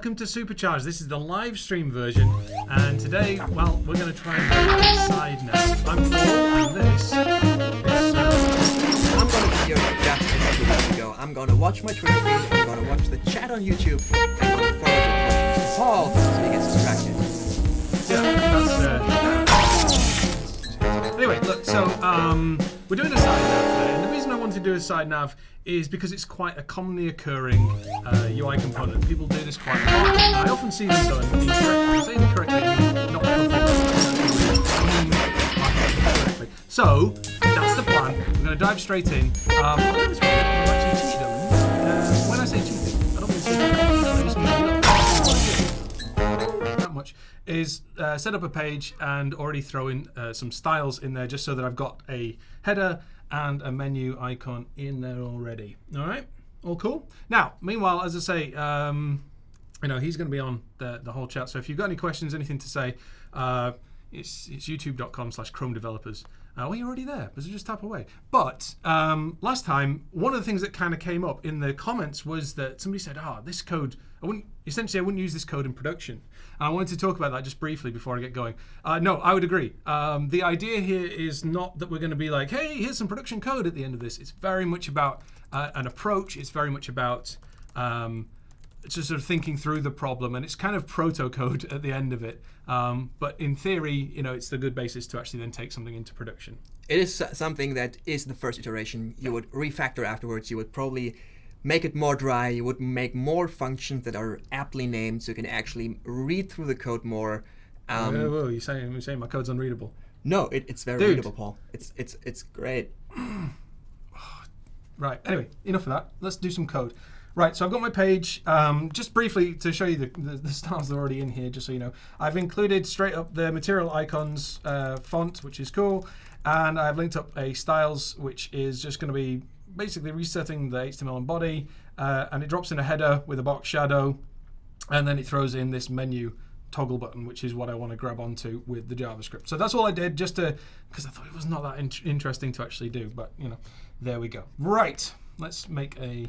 welcome to Supercharged. This is the live stream version, and today, well, we're going to try and go side now. I'm Paul, and this is I'm gonna be your justice two weeks ago. I'm gonna watch my Twitter feed, I'm gonna watch the chat on YouTube, I'm gonna forward your. Paul, so he gets distracted. yeah, that's, uh, Anyway, look, so um, we're doing a side nav wanted to do a side nav is because it's quite a commonly occurring uh, UI component. People do this quite a lot. I often see them done incorrectly. Incorrectly, not correctly. So that's the plan. We're going to dive straight in. Um. Uh, when I say cheating, I don't mean cheating. That much is uh, set up a page and already throw in uh, some styles in there just so that I've got a header and a menu icon in there already. All right, all cool. Now, meanwhile, as I say, um, you know he's going to be on the the whole chat. So if you've got any questions, anything to say, uh, it's it's youtube.com/slash Chrome developers. Uh, well, you're already there, but just tap away. But um, last time, one of the things that kind of came up in the comments was that somebody said, "Ah, this code, I wouldn't essentially I wouldn't use this code in production." And I wanted to talk about that just briefly before I get going. Uh, no, I would agree. Um, the idea here is not that we're going to be like, "Hey, here's some production code at the end of this." It's very much about uh, an approach. It's very much about um, just sort of thinking through the problem, and it's kind of proto code at the end of it. Um, but in theory, you know, it's the good basis to actually then take something into production. It is something that is the first iteration. You would refactor afterwards. You would probably make it more dry. You would make more functions that are aptly named so you can actually read through the code more. Um, whoa, whoa, you saying you're saying my code's unreadable? No, it, it's very Dude. readable, Paul. It's it's it's great. Right. Anyway, enough of that. Let's do some code. Right. So I've got my page. Um, just briefly to show you the, the, the styles that are already in here, just so you know, I've included straight up the material icons uh, font, which is cool, and I've linked up a styles, which is just going to be basically resetting the HTML and body, uh, and it drops in a header with a box shadow, and then it throws in this menu toggle button, which is what I want to grab onto with the JavaScript. So that's all I did, just to because I thought it was not that in- interesting to actually do. But you know, there we go. Right, let's make a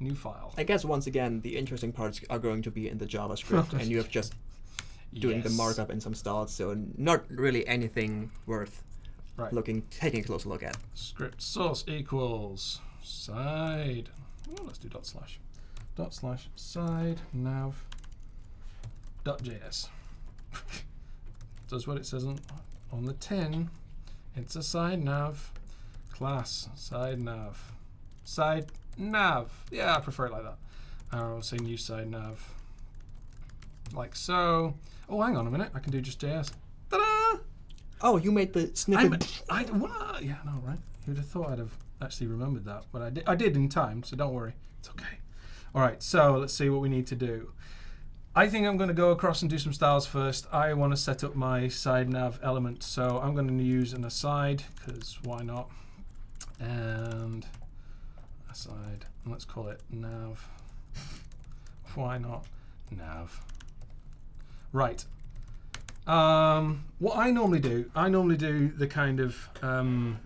new file. I guess once again the interesting parts are going to be in the JavaScript, and you have just doing the markup and some styles, so not really anything worth Right. looking taking a closer look at. Script source equals side. Let's do dot slash. Dot slash side nav dot js. Does what it says on, on the tin. It's a side nav class side nav side nav. Yeah, I prefer it like that. Uh, I'll say new side nav like so. Oh, hang on a minute. I can do just JS. Oh, you made the snippet. I, what? Yeah, no, right? You'd have thought I'd have actually remembered that, but I did, I did in time, so don't worry. It's okay. All right, so let's see what we need to do. I think I'm going to go across and do some styles first. I want to set up my side nav element, so I'm going to use an aside, because why not? And aside, and let's call it nav. Why not nav? Right. Um, what I normally do, I normally do the kind of um,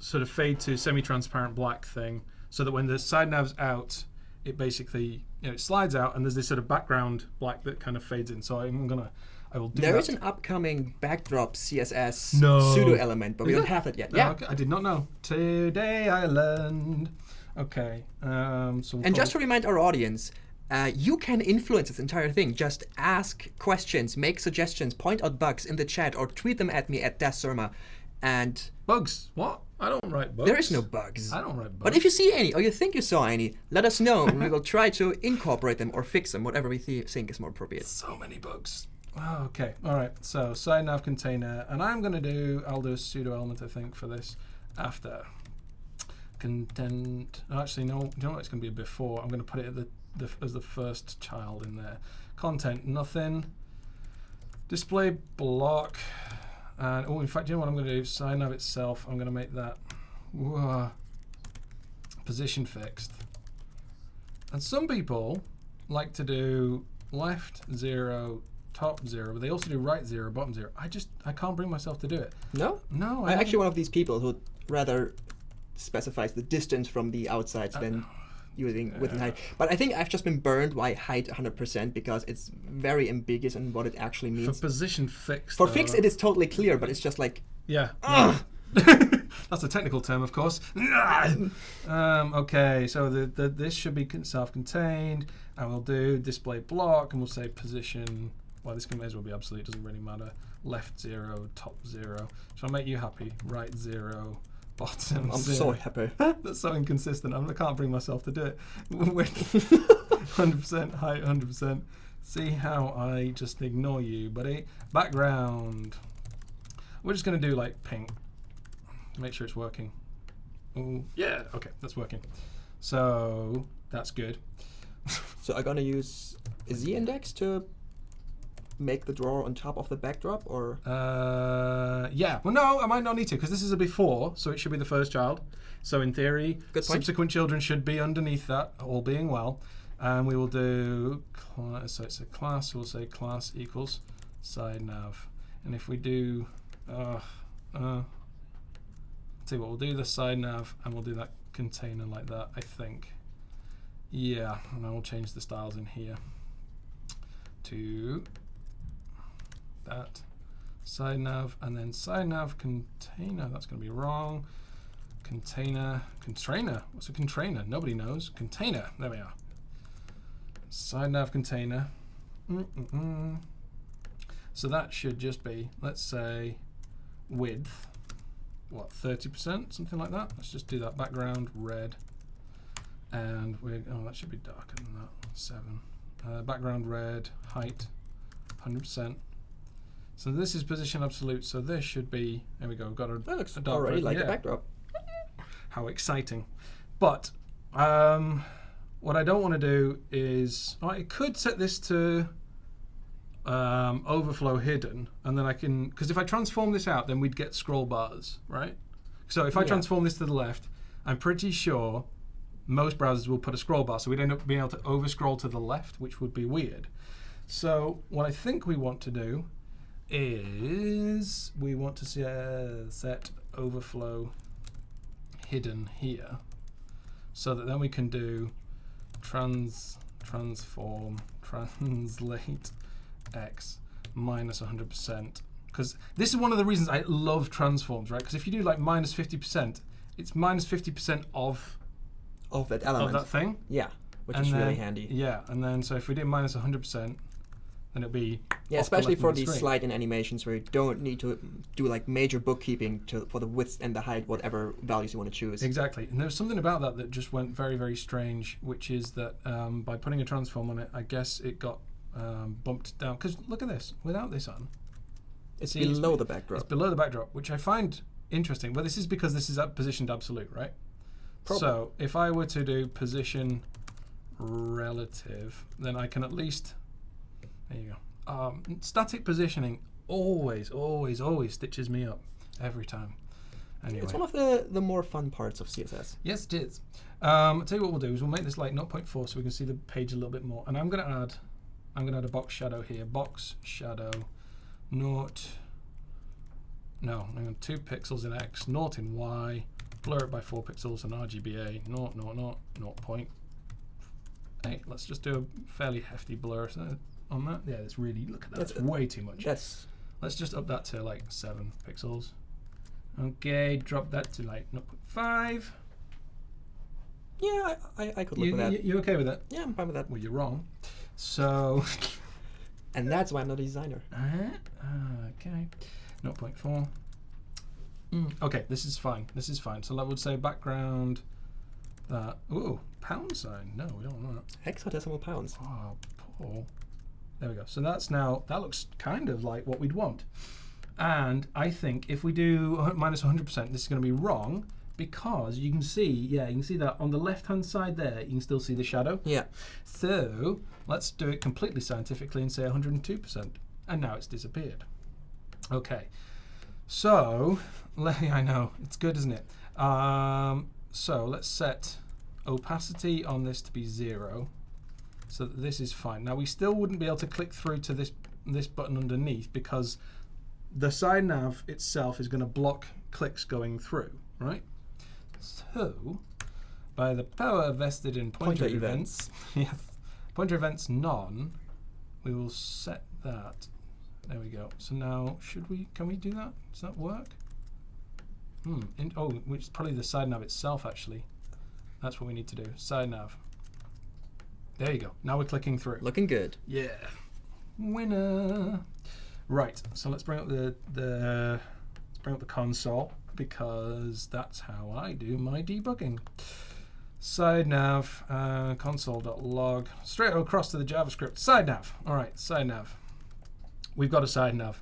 sort of fade to semi-transparent black thing, so that when the side nav's out, it basically you know it slides out, and there's this sort of background black that kind of fades in. So I'm gonna, I will do There that. is an upcoming backdrop CSS No. pseudo element, but we don't it? have it yet. Oh, Yeah. okay, I did not know. Today I learned. Okay. Um, so we'll And just to remind our audience, uh, you can influence this entire thing. Just ask questions, make suggestions, point out bugs in the chat, or tweet them at me at DasSurma. And bugs. What? I don't write bugs. there is no bugs. I don't write bugs. But if you see any, or you think you saw any, let us know, and we will try to incorporate them or fix them, whatever we th- think is more appropriate. so many bugs. Oh, okay. All right. So side nav container, and I'm going to do. I'll do a pseudo element, I think, for this after content. Actually, no. Do you know what? It's going to be a before. I'm going to put it at the, the as the first child in there. Content nothing. Display block. And oh, in fact, you know what I'm going to do? Sign nav itself. I'm going to make that whoa, position fixed. And some people like to do left zero, top zero, but they also do right zero, bottom zero. I just I can't bring myself to do it. No? No, I I'm don't- actually one of these people who rather specifies the distance from the outsides than uh, using width and height. But I think I've just been burned by height 100% because it's very ambiguous in what it actually means. For position fixed. For though- fix, it is totally clear, but it's just like Yeah. That's a technical term, of course. um, okay, so the, the this should be self-contained, and we'll do display block, and we'll say position. Well, this can may as well be absolute. It doesn't really matter. Left zero, top zero. Shall I make you happy? Right zero, bottom I'm so happy. That's so inconsistent. I'm, I can't bring myself to do it. Width, 100%, height, 100%. See how I just ignore you, buddy. Background. We're just going to do like pink. Make sure it's working. Ooh, yeah, okay, that's working. So that's good. So I'm gonna use a z-index to make the drawer on top of the backdrop, or Uh, yeah, well, no, I might not need to because this is a before, so it should be the first child. So in theory, subsequent children should be underneath that, all being well. And we will do so it's a class. We'll say class equals side nav, and if we do, uh, uh, see what we'll do the side nav, and we'll do that container like that. I think. Yeah, and I will change the styles in here to that side nav and then side nav container that's going to be wrong. Container container what's a container nobody knows. Container there we are. Side nav container. Mm-mm-mm. so that should just be let's say width what 30% something like that? Let's just do that background red and we're oh that should be darker than that seven. Uh, background red height 100% so this is position absolute. So this should be. There we go. We've got a, that looks a dark already red. like yeah. a backdrop. How exciting! But um, what I don't want to do is oh, I could set this to um, overflow hidden, and then I can because if I transform this out, then we'd get scroll bars, right? So if I Yeah. transform this to the left, I'm pretty sure most browsers will put a scroll bar, so we'd end up being able to over scroll to the left, which would be weird. So what I think we want to do is we want to se- set overflow hidden here, so that then we can do trans transform translate x minus 100% because this is one of the reasons I love transforms, right? Because if you do like minus 50%, it's minus 50% of Of that element of that thing. yeah, which and is really then- handy. Yeah, and then so if we do minus 100%, then it'll be Yeah, the especially for the these slide in animations where you don't need to do like major bookkeeping to for the width and the height, whatever values you want to choose. Exactly, and there's something about that that just went very, very strange, which is that um, by putting a transform on it, I guess it got um, bumped down. Because look at this, without this on, It's See, it's- below the it's below the backdrop, which I find interesting. But this is because this is positioned absolute, right? Probably. So if I were to do position relative, then I can at least. There you go. Um, static positioning always, always, always stitches me up every time. Anyway. It's one of the the more fun parts of CSS. Yes, it is. Um, I'll tell you what we'll do is we'll make this like 0.4 so we can see the page a little bit more. And I'm going to add, I'm going to add a box shadow here. Box shadow, naught, no, hang on, two pixels in X, naught in Y, blur it by four pixels and RGBA, naught, naught, naught, naught point. Hey, let's just do a fairly hefty blur so- on that. Yeah, that's really, look at that, that's, That's- way too much. Yes. Let's just up that to like seven pixels. Okay, drop that to like 0.5. yeah, I, I, I could live You, with that. you, you okay with that? yeah, I'm fine with that. Well, you're wrong. So, And that's why I'm not a designer. uh, okay, 0.4. Mm, okay, this is fine. This is fine. So I would say background. That ooh pound sign. No, we don't want that. Hexadecimal pounds. Oh, Paul. There we go. So that's now that looks kind of like what we'd want. And I think if we do minus 100%, this is going to be wrong because you can see, yeah, you can see that on the left-hand side there, you can still see the shadow. Yeah. So let's do it completely scientifically and say 102%. And now it's disappeared. Okay. So, I know, it's good, isn't it? Um, so let's set opacity on this to be zero so this is fine. Now we still wouldn't be able to click through to this this button underneath because the side nav itself is going to block clicks going through, right? So by the power vested in pointer, Pointer events. yes. Pointer events none. We will set that. There we go. So now, should we? Can we do that? Does that work? Hmm. In, oh, which is probably the side nav itself actually. That's what we need to do. Side nav. There you go. Now we're clicking through. Looking good. Yeah. Winner. Right. So let's bring up the the let's bring up the console because that's how I do my debugging. Side nav uh, console.log straight across to the JavaScript side nav. All right, side nav. We've got a side nav.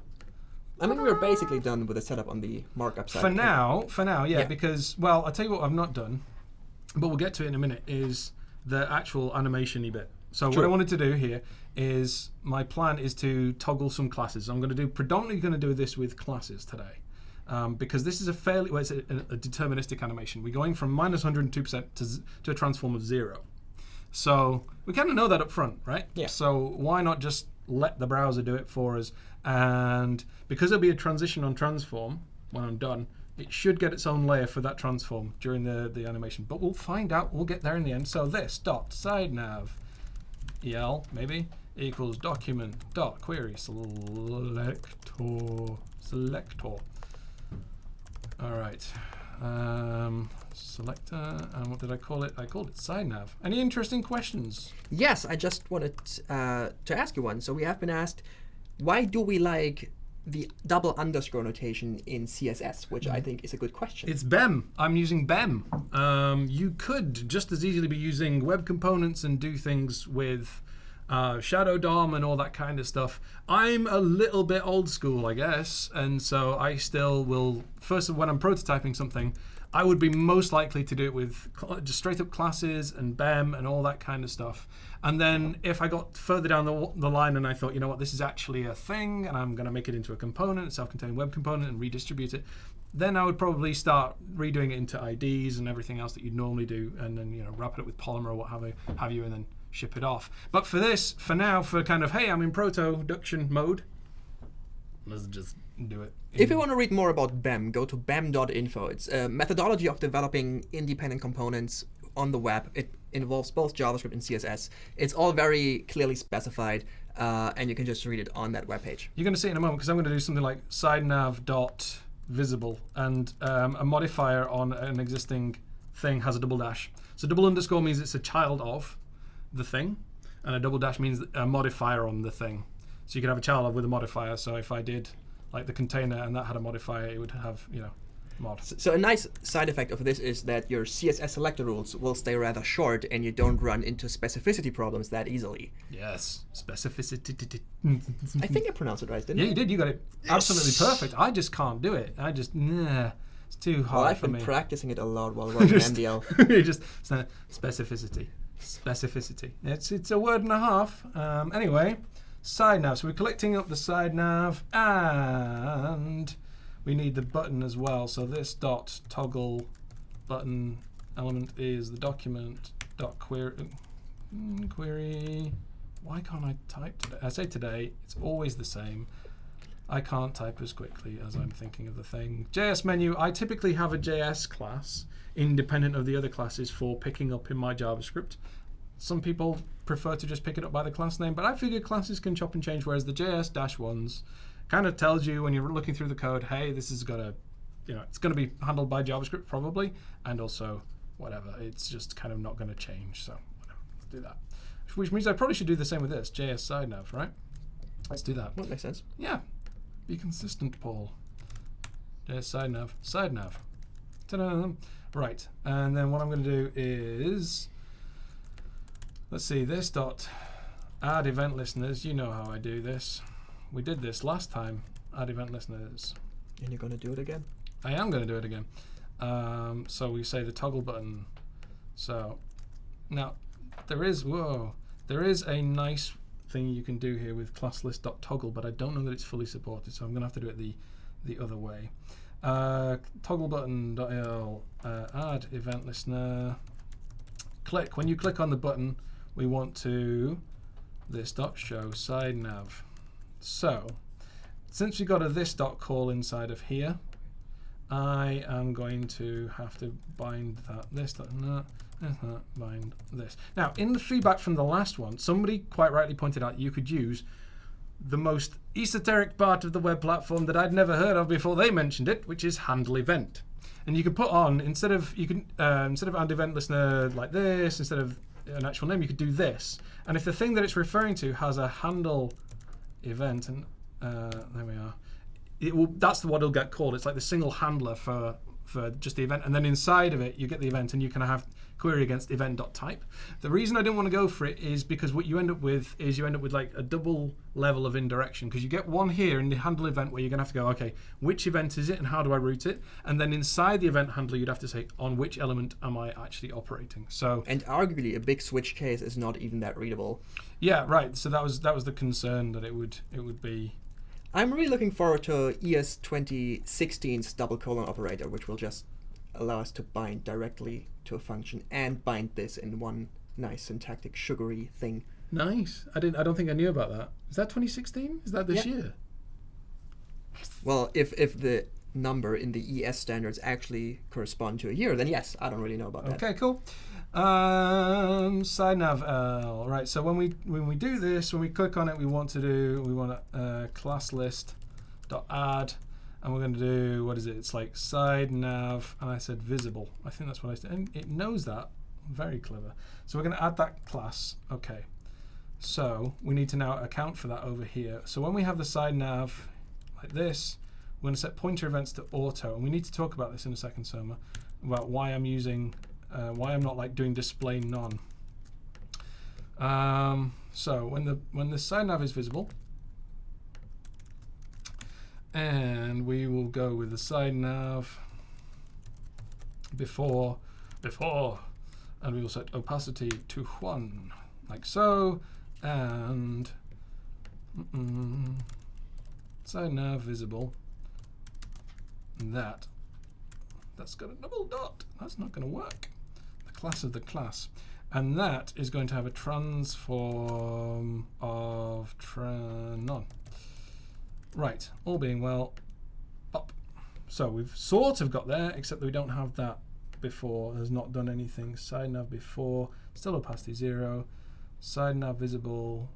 I think we're basically done with the setup on the markup side. For now, for now, yeah, Yeah. because well, I'll tell you what I've not done, but we'll get to it in a minute. Is the actual animation-y bit. So what I wanted to do here is my plan is to toggle some classes. I'm going to do predominantly going to do this with classes today. Um, because this is a fairly well, it's a, a deterministic animation. We're going from minus 102% to, to a transform of zero. So we kind of know that up front, right? Yeah. So why not just let the browser do it for us? And because there'll be a transition on transform when I'm done, it should get its own layer for that transform during the, the animation. But we'll find out. We'll get there in the end. So this dot side nav el maybe equals document dot query selector selector. All right. Um, selector. And what did I call it? I called it side nav. Any interesting questions? Yes, I just wanted uh, to ask you one. So we have been asked, why do we like the double underscore notation in CSS, which I think is a good question. It's BEM. I'm using BEM. Um, you could just as easily be using web components and do things with uh, Shadow DOM and all that kind of stuff. I'm a little bit old school, I guess, and so I still will. First, of when I'm prototyping something, I would be most likely to do it with just straight up classes and BEM and all that kind of stuff. And then if I got further down the, the line and I thought, you know what, this is actually a thing and I'm going to make it into a component, a self contained web component, and redistribute it, then I would probably start redoing it into IDs and everything else that you'd normally do, and then you know wrap it up with Polymer or what have you, have you, and then ship it off. But for this, for now, for kind of hey, I'm in production mode, let's just do it. If you want to read more about BEM, go to bem.info. It's a methodology of developing independent components on the web. It involves both JavaScript and CSS. It's all very clearly specified, uh, and you can just read it on that webpage. You're going to see in a moment because I'm going to do something like side nav dot visible and um, a modifier on an existing thing has a double dash. So double underscore means it's a child of the thing, and a double dash means a modifier on the thing. So you can have a child with a modifier. So if I did like the container and that had a modifier, it would have you know mod. So a nice side effect of this is that your CSS selector rules will stay rather short, and you don't run into specificity problems that easily. Yes, specificity. I think I pronounced it right, didn't Yeah, I? you did. You got it absolutely perfect. I just can't do it. I just nah. It's too hard Well, I've been practicing it a lot while working just, MDL. you just specificity, specificity. It's it's a word and a half. Um, anyway, side nav. So we're collecting up the side nav, and we need the button as well. So this dot toggle button element is the document dot query mm, query. Why can't I type today? I say today. It's always the same. I can't type as quickly as I'm thinking of the thing. JS menu, I typically have a JS class independent of the other classes for picking up in my JavaScript. Some people prefer to just pick it up by the class name, but I figure classes can chop and change, whereas the JS dash ones kind of tells you when you're looking through the code, hey, this is got to, you know, it's going to be handled by JavaScript probably, and also whatever. It's just kind of not going to change, so whatever. Let's do that. Which means I probably should do the same with this, JS side nav, right? Let's do that. Well, makes sense. Yeah. Be consistent, Paul. Yeah, side nav. Side nav. Ta-da. Right. And then what I'm going to do is let's see this dot add event listeners. You know how I do this. We did this last time. Add event listeners. And you're gonna do it again. I am going to do it again. Um, so we say the toggle button. So now there is whoa there is a nice thing you can do here with class list.toggle, but I don't know that it's fully supported. So I'm going to have to do it the the other way. Uh, toggle button.il uh, add event listener. Click when you click on the button, we want to this dot show side nav. So since we got a this dot call inside of here, I am going to have to bind that this, that, bind this. Now, in the feedback from the last one, somebody quite rightly pointed out you could use the most esoteric part of the web platform that I'd never heard of before they mentioned it, which is handle event. And you can put on instead of you can uh, instead of and event listener like this, instead of an actual name, you could do this. And if the thing that it's referring to has a handle event, and uh, there we are, it will, that's what it'll get called. It's like the single handler for for just the event, and then inside of it you get the event, and you can have query against event.type. The reason I didn't want to go for it is because what you end up with is you end up with like a double level of indirection because you get one here in the handle event where you're going to have to go, okay, which event is it and how do I route it? And then inside the event handler, you'd have to say on which element am I actually operating. So And arguably, a big switch case is not even that readable. yeah, right. So that was that was the concern that it would it would be. I'm really looking forward to ES 2016's double colon operator, which will just allow us to bind directly to a function and bind this in one nice syntactic sugary thing. Nice. I didn't. I don't think I knew about that. Is that 2016? Is that this Yeah. year? Well, if if the number in the ES standards actually correspond to a year, then yes, I don't really know about that. Okay, cool. Um, side nav L. Right. So when we when we do this, when we click on it, we want to do we want a uh, class list dot add, and we're going to do what is it? It's like side nav, and I said visible. I think that's what I said, and it knows that. Very clever. So we're going to add that class. Okay. So we need to now account for that over here. So when we have the side nav like this, we're going to set pointer events to auto, and we need to talk about this in a second, Surma, about why I'm using, uh, why I'm not like doing display none. Um, so when the when the side nav is visible, and we will go with the side nav before before, and we will set opacity to one, like so, and mm-mm, side nav visible. That that's got a double dot. That's not going to work. The class of the class. And that is going to have a transform of tra- none. Right, all being well, up. So we've sort of got there, except that we don't have that before. Has not done anything. Side nav before, still opacity zero. Side nav visible.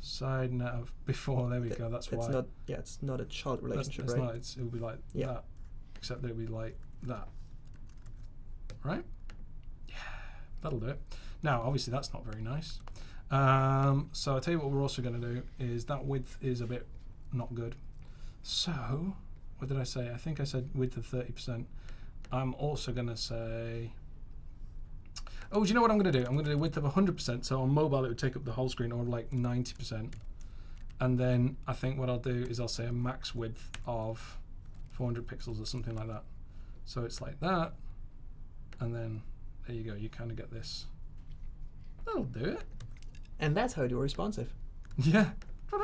Side nav before. There we go. That's it's why. not yeah, it's not a child That's- relationship, it's right? not. It's, it'll be like Yeah. that, except that it'll be like that. Right? Yeah, that'll do it. Now, obviously, that's not very nice. Um, so I'll tell you what we're also going to do is that width is a bit not good. So, what did I say? I think I said width of 30%. I'm also going to say. Oh, do you know what I'm going to do? I'm going to do width of 100%. So on mobile, it would take up the whole screen, or like 90%. And then I think what I'll do is I'll say a max width of 400 pixels or something like that. So it's like that, and then there you go. You kind of get this. That'll do it. And that's how you do responsive. Yeah.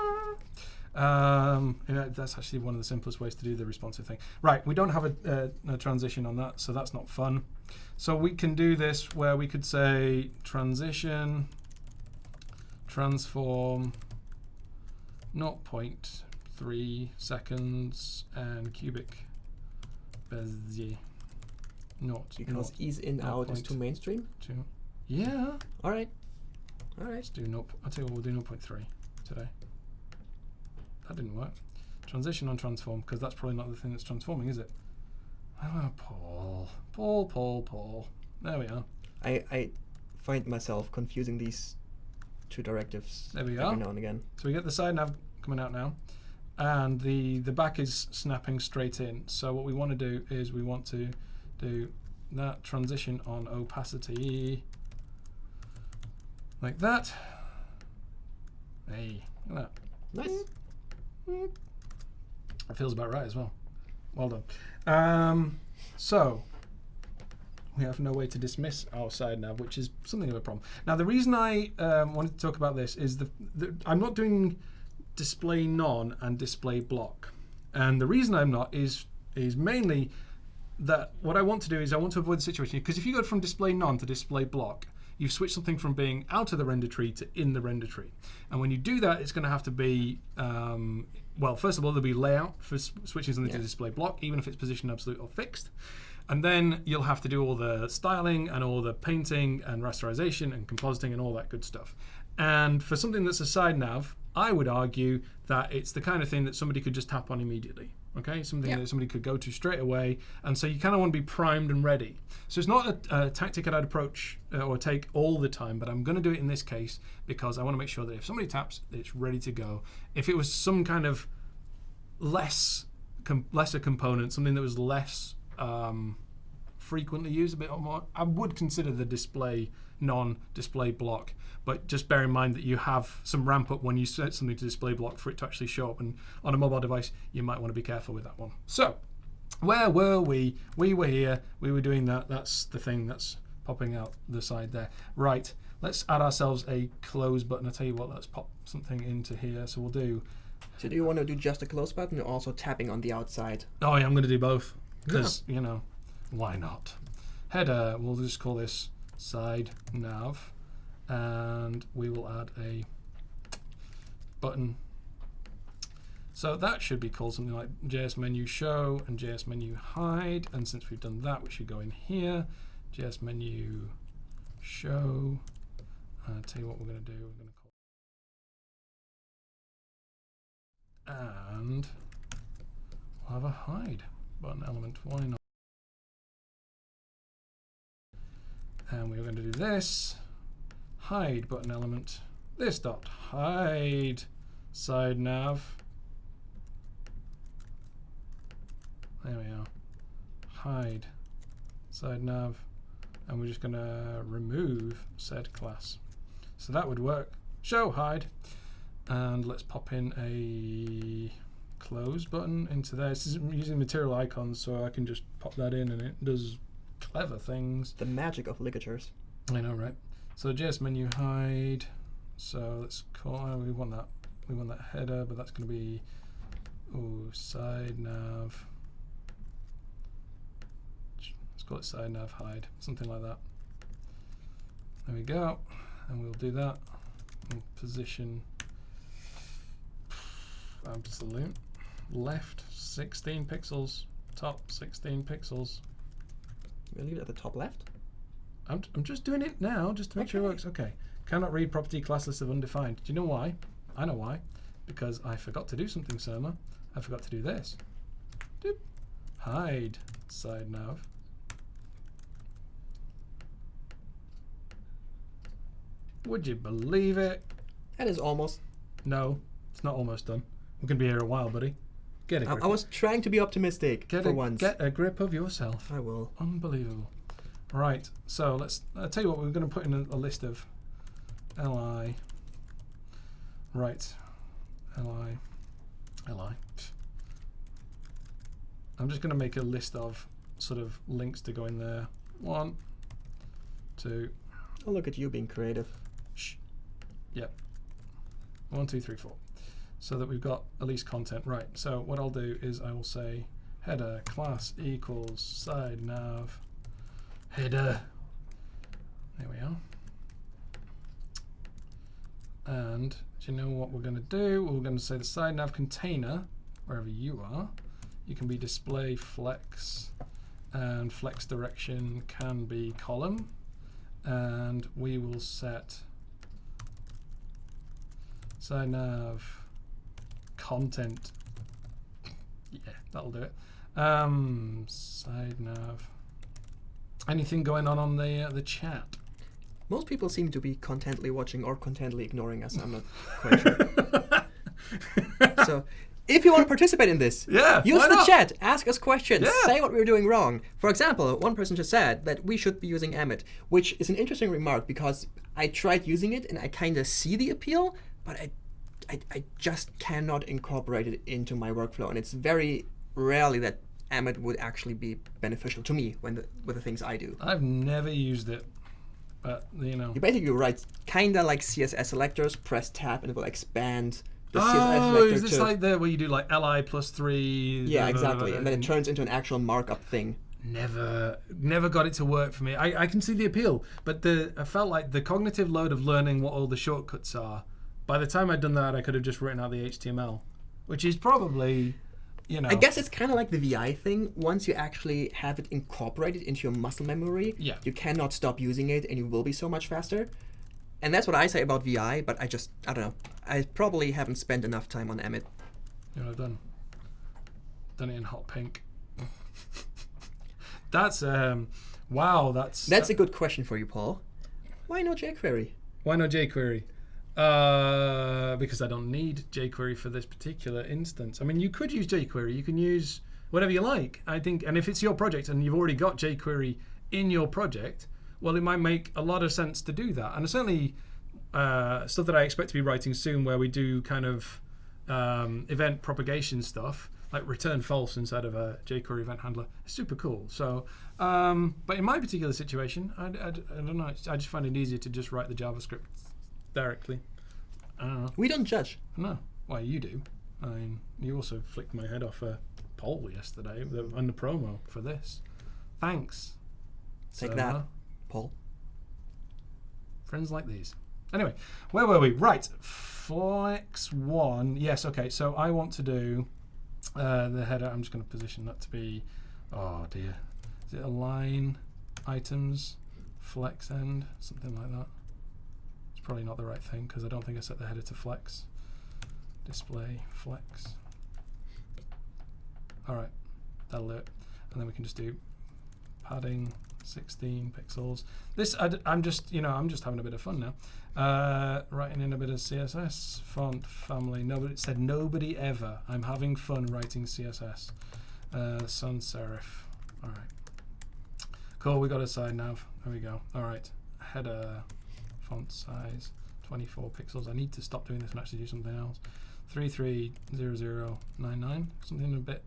Um, you know, that's actually one of the simplest ways to do the responsive thing. Right, we don't have a, uh, a transition on that, so that's not fun. So we can do this where we could say transition, transform, 0.3 seconds, and cubic Bezier. Not Because not ease in out is too mainstream. two. Yeah. All right. All right. Let's do no. I'll tell you what, we'll do 0.3 today. That didn't work. Transition on transform, because that's probably not the thing that's transforming, is it? Oh, Paul. Paul, Paul, Paul. There we are. I, I find myself confusing these two directives There we every are. now and again. So we get the side nav coming out now, and the the back is snapping straight in. So what we want to do is we want to do that transition on opacity like that. Hey, look at that. Nice. It feels about right as well. Well done. Um, so we have no way to dismiss our side nav, which is something of a problem. Now, the reason I um, wanted to talk about this is the, the I'm not doing display none and display block, and the reason I'm not is is mainly that what I want to do is I want to avoid the situation because if you go from display none to display block, you've switched something from being out of the render tree to in the render tree. And when you do that, it's going to have to be um, well, first of all, there'll be layout for switching something to display block, even if it's positioned absolute or fixed. And then you'll have to do all the styling and all the painting and rasterization and compositing and all that good stuff. And for something that's a side nav, I would argue that it's the kind of thing that somebody could just tap on immediately. Okay, something Yeah. that somebody could go to straight away, and so you kind of want to be primed and ready. So it's not a, a tactic that I'd approach uh, or take all the time, but I'm going to do it in this case because I want to make sure that if somebody taps, it's ready to go. If it was some kind of less com- lesser component, something that was less um, frequently used, a bit more, I would consider the display non-display block. But just bear in mind that you have some ramp up when you set something to display block for it to actually show up. And on a mobile device, you might want to be careful with that one. So, where were we? We were here. We were doing that. That's the thing that's popping out the side there. Right. Let's add ourselves a close button. I'll tell you what. Let's pop something into here. So we'll do. So do you want to do just a close button or also tapping on the outside? Oh, yeah, I'm going to do both because you know, why not? Header. We'll just call this side nav, and we will add a button. So that should be called something like JS menu show and JS menu hide. And since we've done that, we should go in here, JS menu show. Uh, tell you what we're going to do. We're going to call and we'll have a hide button element. Why not? And we're going to do this hide button element. This dot hide side nav. There we are. Hide side nav, and we're just going to remove said class. So that would work. Show hide, and let's pop in a close button into there. This is using material icons, so I can just pop that in, and it does clever things. The magic of ligatures. I know, right? So JS menu hide. So let's call. Oh, we want that. We want that header, but that's going to be oh side nav. Let's call it side nav hide, something like that. There we go, and we'll do that. We'll position absolute left 16 pixels, top 16 pixels. We'll leave it at the top left. I'm, I'm just doing it now, just to make sure it works. Okay. Cannot read property class list of undefined. Do you know why? I know why. Because I forgot to do something, Surma. I forgot to do this. Doop. Hide side nav. Would you believe it? That is almost. No, it's not almost done. We're going to be here a while, buddy. Get a I, grip. I was trying to be optimistic get for a, once. Get a grip of yourself. I will. Unbelievable. Right, so let's. I'll tell you what. We're going to put in a, a list of li. Right, li, li. I'm just going to make a list of sort of links to go in there. One, two, Oh, look at you being creative. shh. Yep. One, two, three, four. So that we've got at least content. Right. So what I'll do is I will say header class equals side nav header. There we are. And do you know what we're going to do? We're going to say the side nav container, wherever you are, you can be display flex, and flex direction can be column, and we will set side nav content. Yeah, that'll do it. Um, side nav. Anything going on on the uh, the chat? Most people seem to be contently watching or contently ignoring us. I'm not quite sure. so, if you want to participate in this, Yeah, use the not? chat, ask us questions, Yeah. say what we're doing wrong. For example, one person just said that we should be using Emmet, which is an interesting remark because I tried using it and I kind of see the appeal, but I, I, I just cannot incorporate it into my workflow, and it's very rarely that Emmet would actually be beneficial to me when the, with the things I do. I've never used it, but you know. You basically write kind of like CSS selectors, press tab, and it will expand the CSS selector. Oh, is this to. like the where you do like li plus three? yeah, blah, blah, blah, exactly. And then it turns into an actual markup thing. Never, never got it to work for me. I, I can see the appeal, but the I felt like the cognitive load of learning what all the shortcuts are. By the time I'd done that, I could have just written out the HTML, which is probably, you know, I guess it's kind of like the VI thing. Once you actually have it incorporated into your muscle memory, Yeah. you cannot stop using it, and you will be so much faster. And that's what I say about VI. But I just I don't know. I probably haven't spent enough time on Emmet. You know, I've done done it in hot pink. that's um, wow. That's That's a good question for you, Paul. Why not jQuery? why not jQuery? Uh, because I don't need jQuery for this particular instance. I mean, you could use jQuery. You can use whatever you like. I think, and if it's your project and you've already got jQuery in your project, well, it might make a lot of sense to do that. And certainly uh, stuff that I expect to be writing soon, where we do kind of um, event propagation stuff, like return false inside of a jQuery event handler. Super cool. So, um, but in my particular situation, I, I, I don't know. I just find it easier to just write the JavaScript directly. I. We don't judge. No. Well, you do. I mean, you also flicked my head off a poll yesterday the- on the promo for this. Thanks. Take So, that. uh, Paul. friends like these. Anyway, where were we? Right, flex one. Yes, okay. So I want to do uh, the header. I'm just going to position that to be. Oh dear, is it align items, flex end, something like that? Probably not the right thing because I don't think I set the header to flex. Display flex. All right, that'll do it, and then we can just do padding 16 pixels. This I, am just you know I'm just having a bit of fun now. Uh, writing in a bit of CSS font family. Nobody said nobody ever. I'm having fun writing CSS. Uh, sans serif. All right. Cool. We got a side nav. There we go. All right. Header font size 24 pixels. I need to stop doing this and actually do something else. 330099. Something a bit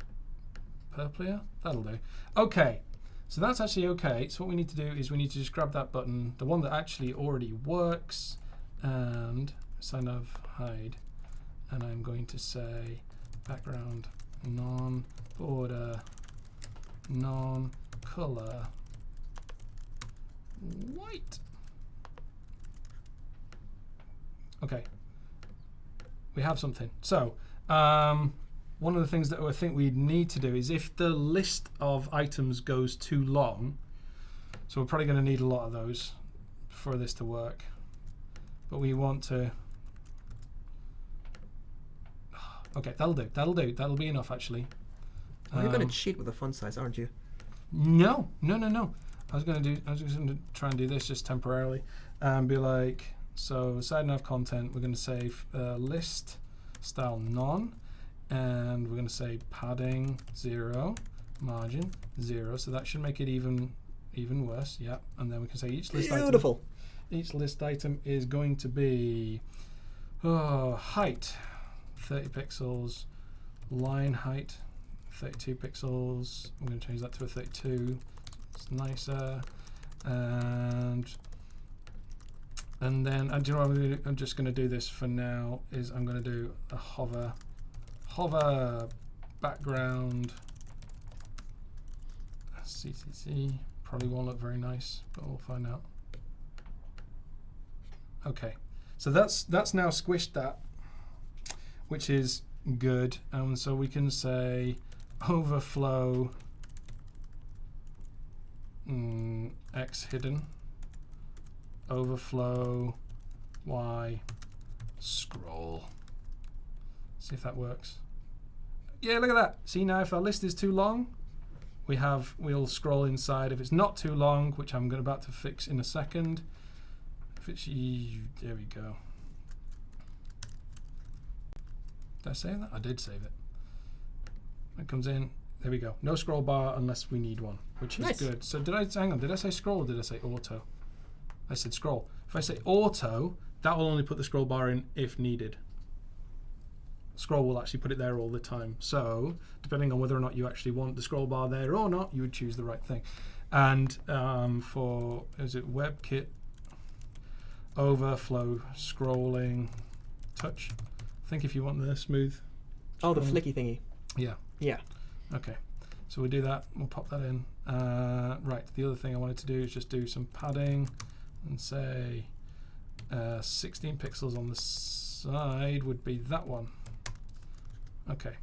purplier. That'll do. Okay. So that's actually okay. So what we need to do is we need to just grab that button, the one that actually already works, and sign of hide. And I'm going to say background non-border, non-color, white. Okay. We have something. So um, one of the things that I think we need to do is if the list of items goes too long, so we're probably going to need a lot of those for this to work. But we want to. Okay, that'll do. That'll do. That'll be enough, actually. Oh, you're Um, cheat with the font size, aren't you? no, no, no, no. I was gonna do. I was just gonna try and do this just temporarily, and be like, so side nav content. We're gonna say uh, list style none, and we're gonna say padding zero, margin zero. So that should make it even, even worse. Yeah, and then we can say each list item. Beautiful. Each list item is going to be oh, height 30 pixels, line height 32 pixels. I'm going to change that to a 32. It's nicer. And and then and do you know what? I'm just going to do this for now. Is I'm going to do a hover hover background CCC. Probably won't look very nice, but we'll find out. Okay, so that's that's now squished that, which is good. And so we can say overflow mm, x hidden, overflow y scroll. See if that works. Yeah, look at that. See now, if our list is too long, we have we'll scroll inside. If it's not too long, which I'm about to fix in a second. If it's there we go. Did I save that? I did save it. It comes in. There we go. No scroll bar unless we need one, which is Nice. good. So did I hang on? Did I say scroll or did I say auto? I said scroll. If I say auto, that will only put the scroll bar in if needed. Scroll will actually put it there all the time. So depending on whether or not you actually want the scroll bar there or not, you would choose the right thing. And um, for is it WebKit overflow scrolling touch? I think if you want the smooth. Oh, the flicky thingy. Yeah. Yeah. Okay. So we'll do that. We'll pop that in. Uh, right. The other thing I wanted to do is just do some padding and say uh, 16 pixels on the side would be that one. Okay.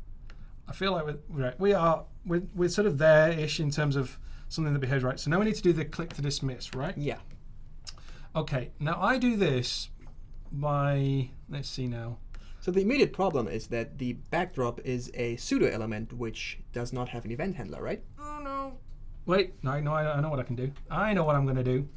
I feel like we're, right, we are we're, we're sort of there-ish in terms of something that behaves right. So now we need to do the click to dismiss, right? Yeah. Okay. Now I do this by let's see now. So the immediate problem is that the backdrop is a pseudo element which does not have an event handler, right? Oh no. Wait, no, no, I, I know what I can do. I know what I'm going to do.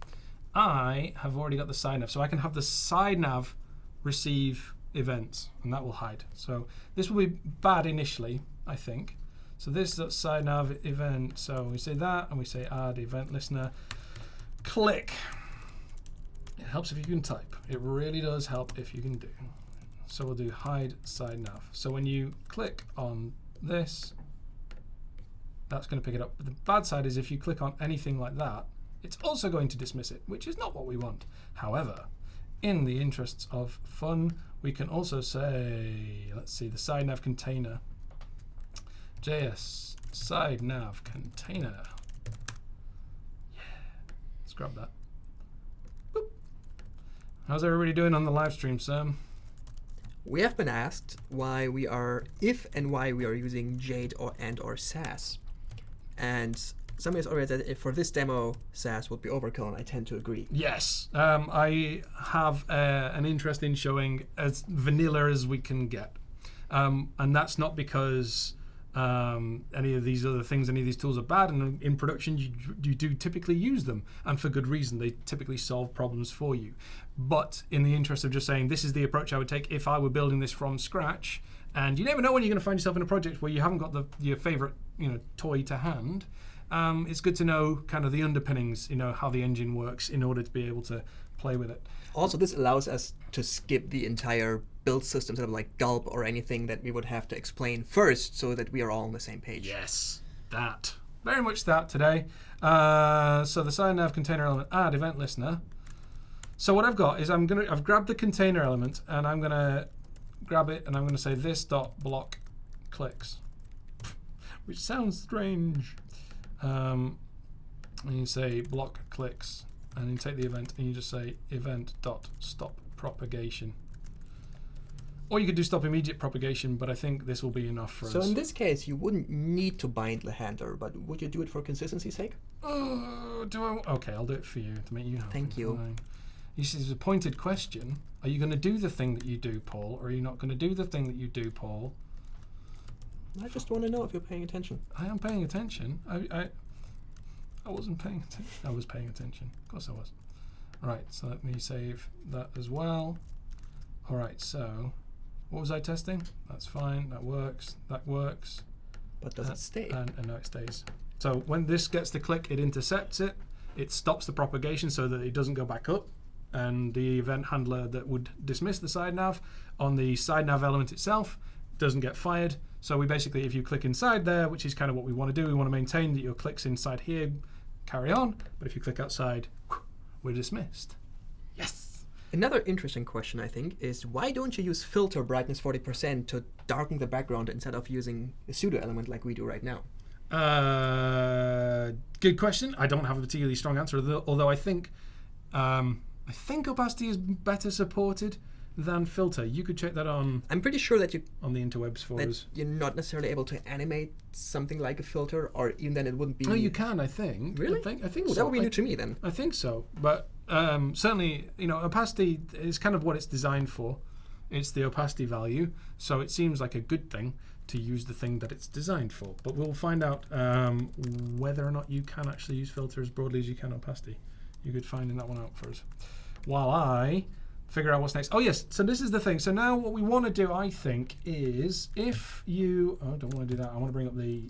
I have already got the side nav, so I can have the side nav receive events, and that will hide. So this will be bad initially, I think. So this is side nav event. So we say that, and we say add event listener. Click. It helps if you can type. It really does help if you can do. So we'll do hide side nav. So when you click on this, that's going to pick it up. But the bad side is if you click on anything like that, it's also going to dismiss it, which is not what we want. However, in the interests of fun, we can also say, let's see, the side nav container. JS side nav container. Yeah, let's grab that. Boop. How's everybody doing on the live stream, Sam? We have been asked why we are, if and why we are using Jade or and or Sass. And somebody has already said for this demo, Sass would be overkill, and I tend to agree. Yes, um, I have uh, an interest in showing as vanilla as we can get, um, and that's not because um, any of these other things, any of these tools are bad. And in production, you, you do typically use them, and for good reason. They typically solve problems for you. But in the interest of just saying this is the approach I would take if I were building this from scratch, and you never know when you're going to find yourself in a project where you haven't got the your favorite you know toy to hand. Um, it's good to know kind of the underpinnings, you know, how the engine works in order to be able to play with it. Also, this allows us to skip the entire build system, sort of like gulp or anything that we would have to explain first, so that we are all on the same page. Yes, that. Very much that today. Uh, so the side nav container element add event listener. So what I've got is I'm gonna I've grabbed the container element and I'm gonna grab it and I'm gonna say this dot block clicks, which sounds strange. Um, and you say block clicks and you take the event and you just say event dot stop propagation. Or you could do stop immediate propagation, but I think this will be enough for So us. So in this case, you wouldn't need to bind the handler, but would you do it for consistency's sake? Oh, do I? Okay, I'll do it for you to make you happy. Thank you. Fine. You see, it's a pointed question. Are you going to do the thing that you do, Paul, or are you not going to do the thing that you do, Paul? I just want to know if you're paying attention. I am paying attention. I, I, I wasn't paying attention. I was paying attention. Of course, I was. Right. So let me save that as well. All right. So, what was I testing? That's fine. That works. That works. But does Uh, it stay? And, and now it stays. So when this gets the click, it intercepts it. It stops the propagation so that it doesn't go back up. And the event handler that would dismiss the side nav on the side nav element itself doesn't get fired. So we basically, if you click inside there, which is kind of what we want to do, we want to maintain that your clicks inside here carry on. But if you click outside, we're dismissed. Yes. Another interesting question, I think, is why don't you use filter brightness 40% to darken the background instead of using a pseudo element like we do right now? Uh, good question. I don't have a particularly strong answer, although, although I think um, I think opacity is better supported than filter. You could check that on I'm pretty sure that you on the interwebs for us. you're not necessarily able to animate something like a filter, or even then it wouldn't be. No, you can. I think. Really? I think. I think so. that would be I, new to me then. I think so. But um, certainly, you know, opacity is kind of what it's designed for. It's the opacity value, so it seems like a good thing to use the thing that it's designed for. But we'll find out um, whether or not you can actually use filter as broadly as you can opacity. You could finding that one out for us. While I figure out what's next. Oh yes, so this is the thing. So now what we want to do, I think, is if you oh, I don't want to do that. I want to bring up the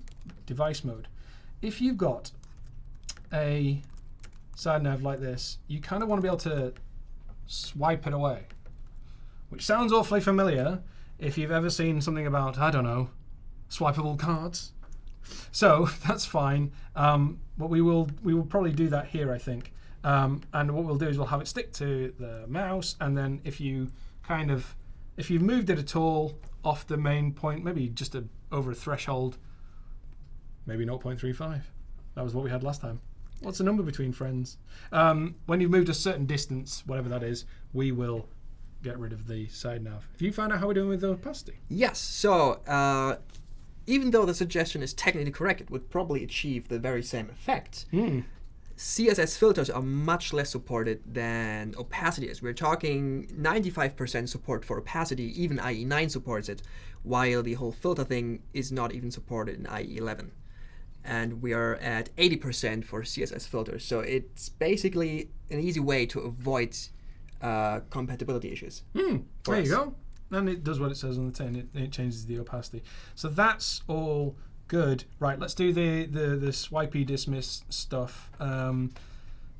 device mode. If you've got a side nav like this, you kind of want to be able to swipe it away, which sounds awfully familiar if you've ever seen something about, I don't know, swipeable cards. So that's fine. Um, but we will we will probably do that here, I think. Um, and what we'll do is we'll have it stick to the mouse, and then if you kind of if you've moved it at all off the main point, maybe just a, over a threshold, maybe 0.35. That was what we had last time. What's the number between friends? Um, when you've moved a certain distance, whatever that is, we will get rid of the side nav. Have you found out how we're doing with the opacity? Yes. So uh, even though the suggestion is technically correct, it would probably achieve the very same effect. Hmm. CSS filters are much less supported than opacity is. We're talking 95% support for opacity, even IE9 supports it, while the whole filter thing is not even supported in IE11. And we are at 80% for CSS filters. So it's basically an easy way to avoid uh, compatibility issues. For There you go. And it does what it says on the tin. It, it changes the opacity. So that's all good. Right. Let's do the the the swipey dismiss stuff. Um,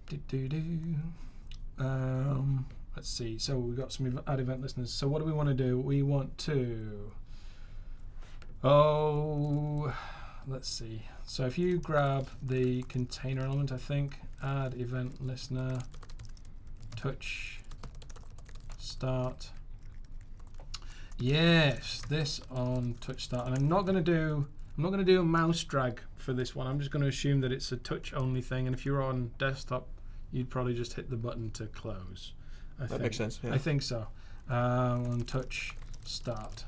do do do. Um, let's see. So we've got some ad event listeners. So what do we want to do? We want to. Oh, let's see. So if you grab the container element, I think add event listener, touch, start. Yes, this on touch start, and I'm not going to do. I'm not going to do a mouse drag for this one. I'm just going to assume that it's a touch only thing. And if you're on desktop, you'd probably just hit the button to close. I That think. makes sense. Yeah. I think so. Um, on touch start.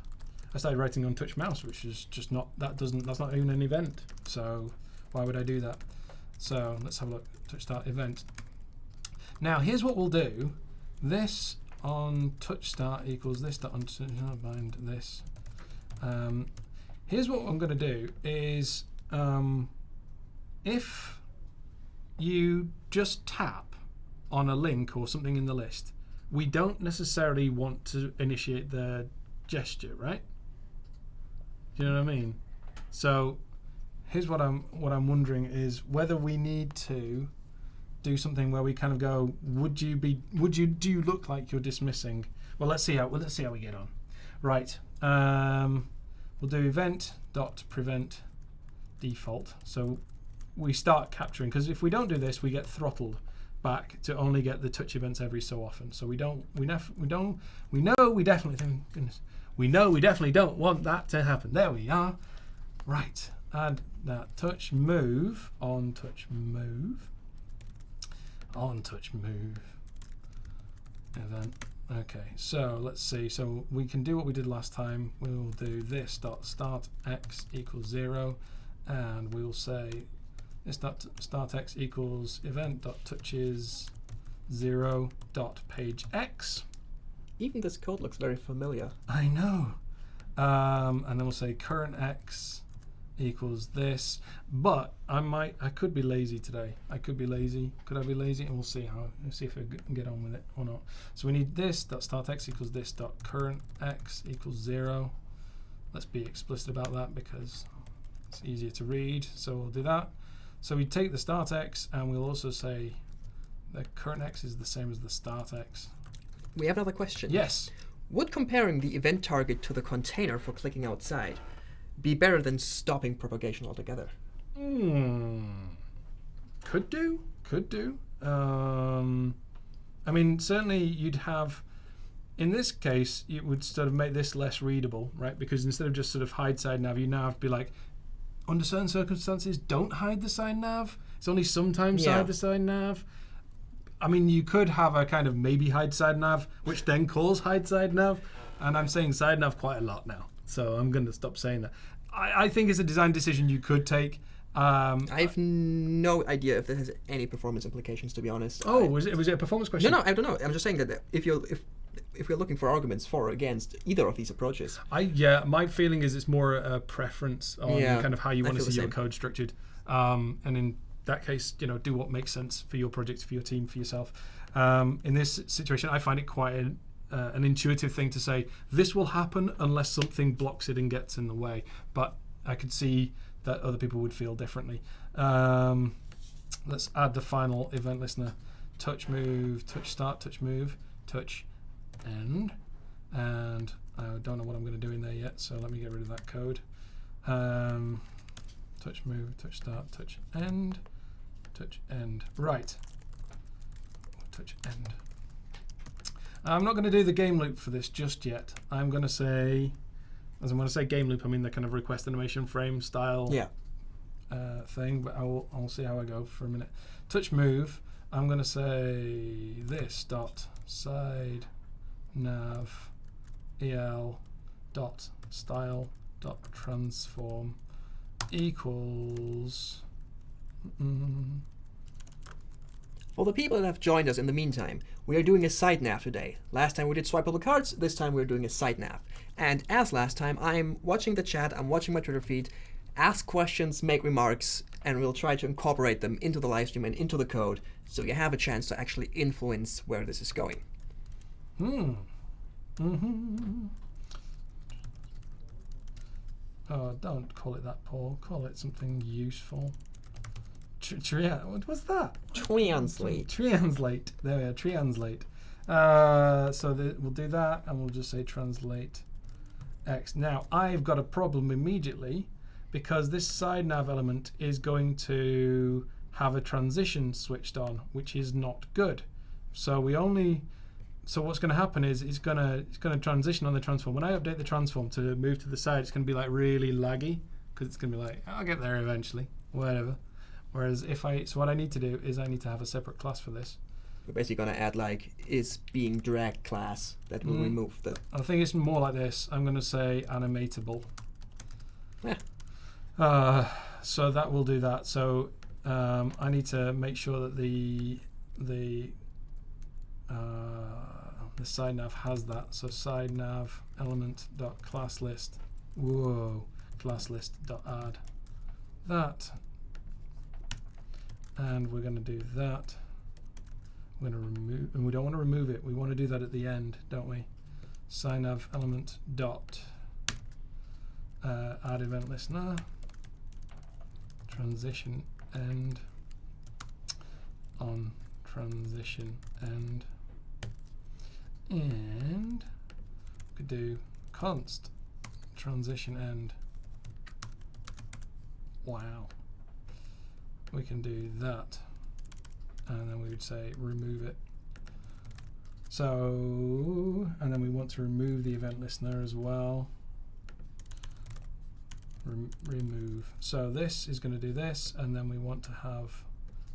I started writing on touch mouse, which is just not that doesn't that's not even an event. So why would I do that? So let's have a look. Touch start event. Now here's what we'll do. This on touch start equals this dot on bind this. Um, here's what I'm going to do is um, if you just tap on a link or something in the list, we don't necessarily want to initiate the gesture, right? Do you know what I mean? So here's what I'm what I'm wondering is whether we need to do something where we kind of go, would you be would you do you look like you're dismissing? Well let's see how well let's see how we get on. Right. Um, we'll do event dot prevent default. So we start capturing because if we don't do this we get throttled back to only get the touch events every so often. So we don't we nef- we don't we know we definitely goodness we know we definitely don't want that to happen. There we are. Right. Add that touch move on touch move on touch move event. Okay, so let's see. So we can do what we did last time. We'll do this dot start x equals zero, and we'll say this dot start x equals event dot touches zero dot page x. Even this code looks very familiar. I know. Um, and then we'll say current x equals this. But I might, I could be lazy today. I could be lazy. Could I be lazy? And we'll see how, we'll see if I g- can get on with it or not. So we need this dot start x equals this dot current x equals zero. Let's be explicit about that because it's easier to read. So we'll do that. So we take the start x and we'll also say the current x is the same as the start x. We have another question. Yes. Would comparing the event target to the container for clicking outside be better than stopping propagation altogether? Hmm. Could do. Could do. Um, I mean, certainly you'd have. In this case, it would sort of make this less readable, right? Because instead of just sort of hide side nav, you now have to be like, under certain circumstances, don't hide the side nav. It's only sometimes Yeah. hide the side nav. I mean, you could have a kind of maybe hide side nav, which then calls hide side nav, and I'm saying side nav quite a lot now, so I'm going to stop saying that. I, I think it's a design decision you could take. Um, I have no idea if this has any performance implications, to be honest. oh, I- was it was it a performance question? no, no, I don't know. I'm just saying that if you're if if we're looking for arguments for or against either of these approaches, I yeah, my feeling is it's more a preference on Yeah, kind of how you want to see your code structured, um, and in that case, you know, do what makes sense for your project, for your team, for yourself. Um, in this situation, I find it quite an, uh, an intuitive thing to say this will happen unless something blocks it and gets in the way. But I could see that other people would feel differently. Um, let's add the final event listener: touch move, touch start, touch move, touch end, and I don't know what I'm going to do in there yet. So let me get rid of that code. Um, touch move, touch start, touch end, touch end. Right. Touch end. I'm not going to do the game loop for this just yet. I'm going to say, as I'm going to say game loop, I mean the kind of request animation frame style yeah, uh, thing, but I'll, I'll see how I go for a minute. Touch move, I'm going to say this dot side nav el dot style dot transform equals mm, For the people that have joined us in the meantime, we are doing a side nav today. Last time we did swipeable cards, this time we're doing a side nav. And as last time, I'm watching the chat, I'm watching my Twitter feed, ask questions, make remarks, and we'll try to incorporate them into the live stream and into the code so you have a chance to actually influence where this is going. Hmm. Mm-hmm. Oh, don't call it that, Paul. Call it something useful. Tr- tria- what was that? Translate. Translate. There we are. Translate. Uh, so we'll do that, and we'll just say translate x. Now I've got a problem immediately because this side nav element is going to have a transition switched on, which is not good. So we only so what's going to happen is it's going to it's going to transition on the transform. When I update the transform to move to the side, it's going to be like really laggy because it's going to be like I'll get there eventually, whatever. Whereas if I so what I need to do is I need to have a separate class for this. We're basically gonna add like is being dragged class that will Mm. remove the I think it's more like this. I'm going to say animatable. Yeah. Uh, so that will do that. So um, I need to make sure that the the uh, the side nav has that. So side nav element dot class list. Whoa, class list dot add that, and we're going to do that. We're going to remove, and we don't want to remove it. We want to do that at the end, don't we? Side nav element dot uh, add event listener transition end on transition end and we could do const transition end wow we can do that and then we would say remove it so and then we want to remove the event listener as well Rem- remove. So this is going to do this, and then we want to have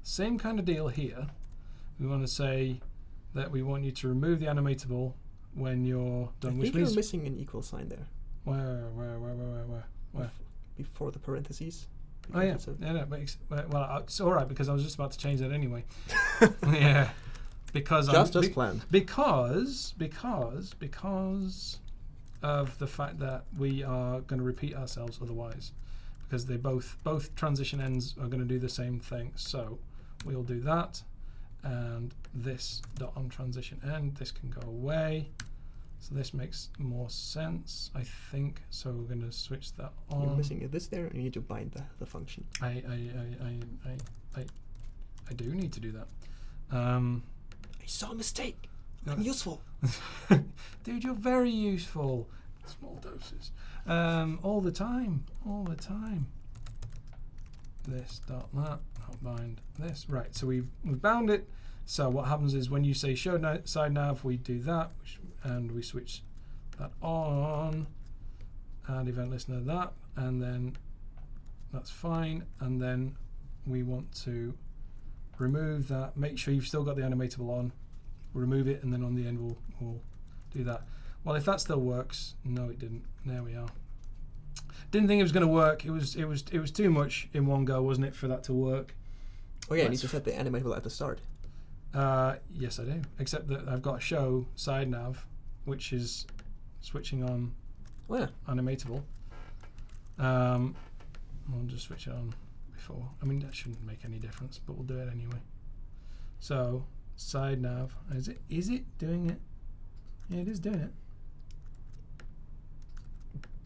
same kind of deal here. We want to say that we want you to remove the animatable when you're done I which think you're missing an equal sign there where, where, where, where, where, where, where? before the parentheses. Oh yeah, yeah, no, but ex- well, it's all right because I was just about to change that anyway. yeah, because Just I'm, as be- planned. because because because of the fact that we are going to repeat ourselves otherwise. Because they both both transition ends are going to do the same thing. So we'll do that and this dot on transition end this can go away so this makes more sense I think so we're going to switch that on You're missing this there, and you need to bind the, the function. I I, I, I, I, I, I do need to do that um, I saw a mistake. No. I'm useful. Dude, you're very useful. Small doses. Um, all the time. All the time. This dot that. Not bind this. Right. So we've we've bound it. So what happens is when you say show na- side nav, we do that, which, and we switch that on. And event listener that, and then that's fine. And then we want to remove that. Make sure you've still got the animatable on remove it and then on the end we'll, we'll do that. Well, if that still works, no, it didn't. There we are. Didn't think it was going to work. It was it was it was too much in one go, wasn't it, for that to work? Oh yeah, you need Let's to set the animatable at the start. Uh, yes, I do. Except that I've got a show side nav, which is switching on Oh yeah. animatable. Um, I'll just switch it on before. I mean, that shouldn't make any difference, but we'll do it anyway. So side nav is it is it doing it? Yeah, it is doing it.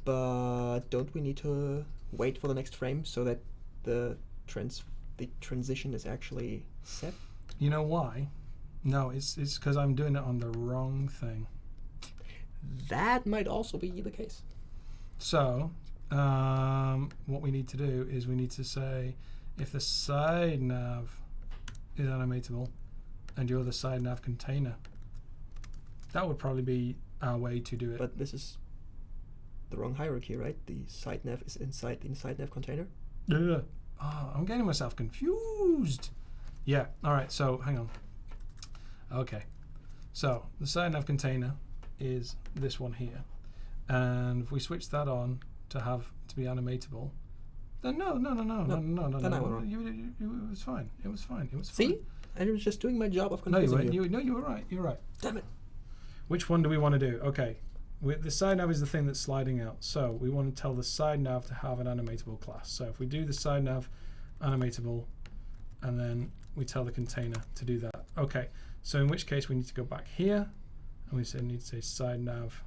But don't we need to wait for the next frame so that the trans the transition is actually set? You know why? No, it's it's because I'm doing it on the wrong thing. That might also be the case. So, um, what we need to do is we need to say if the side nav is animatable and you're the side nav container, that would probably be our way to do it. But this is the wrong hierarchy, right? The side nav is inside the inside nav container. Yeah. Oh, I'm getting myself confused. Yeah. All right. So hang on. Okay. So the side nav container is this one here. And if we switch that on to have to be animatable, then no, no, no, no, no, No, no, no, then no. I went wrong. You, you, you, it was fine. It was fine. It was fine. See? I was just doing my job of No, you confusing weren't. you. You, no, you were right. You were right. Damn it. Which one do we want to do? Okay. We, the side nav is the thing that's sliding out. So we want to tell the side nav to have an animatable class. So if we do the side nav animatable, and then we tell the container to do that. Okay. So in which case we need to go back here, and we say need to say side nav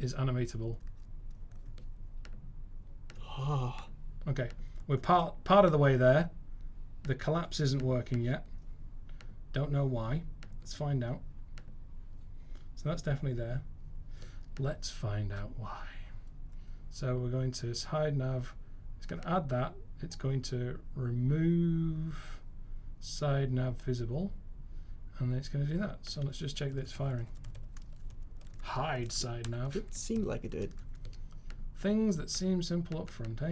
is animatable. Ah, Okay. We're part part of the way there. The collapse isn't working yet. Don't know why. Let's find out. So that's definitely there. Let's find out why. So we're going to hide nav. It's going to add that. It's going to remove side nav visible. And then it's going to do that. So let's just check that it's firing. Hide side nav. it seemed like it did. Things that seem simple up front, eh?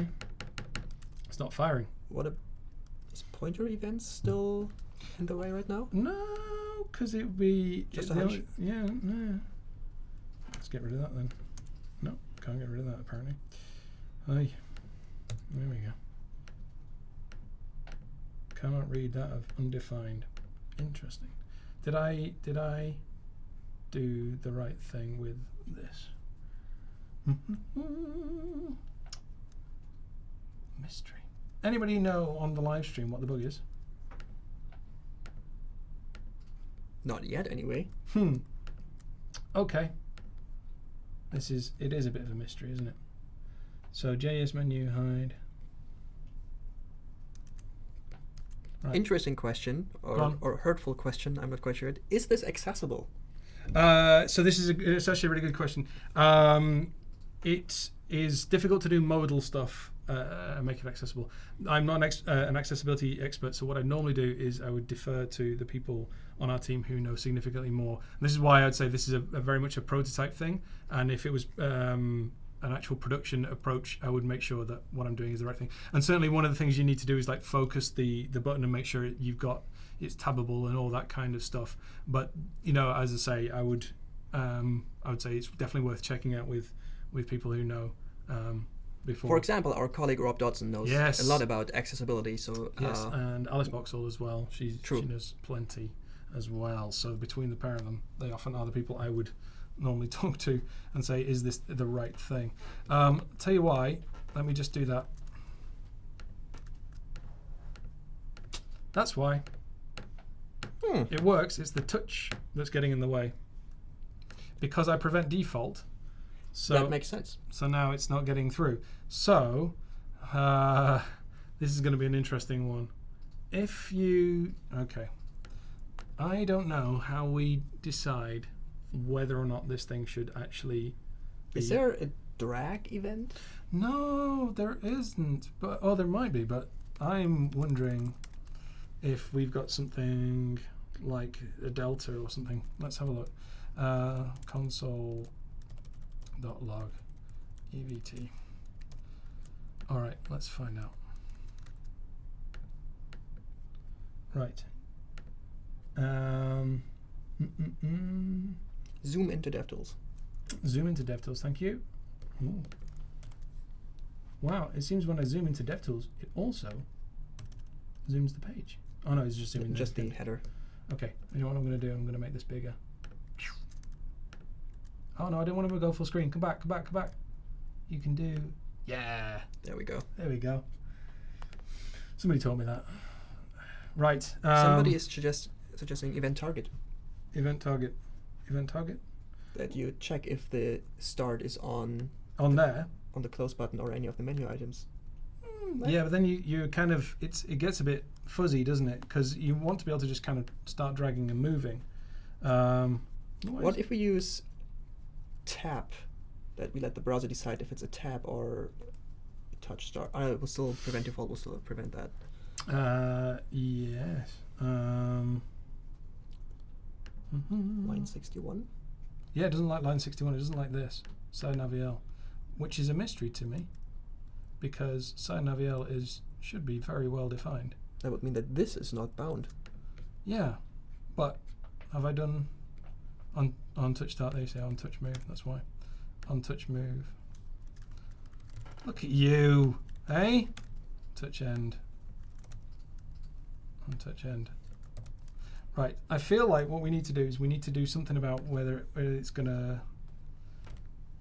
It's not firing. What a. Is pointer events still in the way right now? No, because it would be Just the a hunch? yeah, no. Let's get rid of that then. No, can't get rid of that apparently. Aye, there we go. Cannot read that of undefined. Interesting. Did I did I do the right thing with this? Mystery. Anybody know on the live stream what the bug is? Not yet, anyway. Hmm. Okay. This is it is a bit of a mystery, isn't it? So JS menu hide. Right. Interesting question, or, or hurtful question, I'm not quite sure. Is this accessible? Uh, so this is a, it's actually a really good question. Um, it is difficult to do modal stuff uh, and make it accessible. I'm not an, ex- uh, an accessibility expert, so what I normally do is I would defer to the people on our team who know significantly more. And this is why I'd say this is a, a very much a prototype thing. And if it was um, an actual production approach, I would make sure that what I'm doing is the right thing. And certainly one of the things you need to do is like focus the the button and make sure you've got it's tabbable and all that kind of stuff. But you know, as I say, I would um, I would say it's definitely worth checking out with with people who know um, before. For example, our colleague Rob Dodson knows Yes. a lot about accessibility, so yes, uh, and Alice Boxhall as well. She True. she knows plenty as well. So between the pair of them, they often are the people I would normally talk to and say, "Is this the right thing?" Um, tell you why. Let me just do that. That's why. hmm, It works. It's the touch that's getting in the way. Because I prevent default. So that makes sense. so now it's not getting through. So uh, this is going to be an interesting one. If you okay, I don't know how we decide whether or not this thing should actually. Be. Is there a drag event? No, there isn't. But oh, there might be. But I'm wondering if we've got something like a delta or something. Let's have a look. Uh, console dot log evt. All right, let's find out. Right. Um, mm, mm, mm. Zoom into DevTools. Zoom into DevTools, thank you. Ooh. Wow, it seems when I zoom into DevTools, it also zooms the page. Oh no, it's just zooming. Just the header. Okay, you know what I'm going to do? I'm going to make this bigger. Oh no, I don't want to go full screen. Come back, come back, come back. You can do. Yeah, There we go. there we go. Somebody told me that. Right. Um, Somebody is suggest, suggesting event target. event target. Event target That you check if the start is on on there. on the close button or any of the menu items. Yeah, but then you, you kind of it's it gets a bit fuzzy, doesn't it? Because you want to be able to just kind of start dragging and moving. Um, why What is- if we use tap? That we let the browser decide if it's a tab or a touch start. Uh, it will still prevent default. Will still prevent that. Uh, yes. Um, mhm. Line sixty-one. Yeah, it doesn't like line 61. It doesn't like this. Side Naviel, which is a mystery to me because Side Naviel is should be very well defined. That would mean that this is not bound. Yeah, but have I done On on touch start, they say on touch move. That's why. On touch move. Look at you, hey? Touch end. On touch end. Right. I feel like what we need to do is we need to do something about whether, whether it's gonna.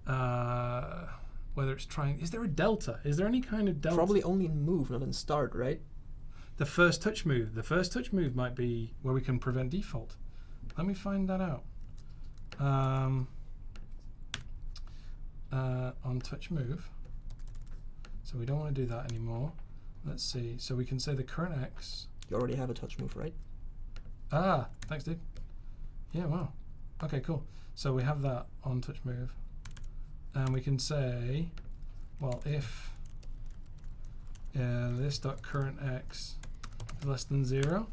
Uh, whether it's trying. Is there a delta? Is there any kind of delta? Probably only in move, not in start, right? The first touch move. The first touch move might be where we can prevent default. Let me find that out. Um, uh, on touch move. So we don't want to do that anymore. Let's see. So we can say the current X. You already have a touch move, right? Ah, thanks, dude. Yeah, wow. Okay, cool. So we have that on touch move. And we can say, well, if uh, this dot current x is less than zero,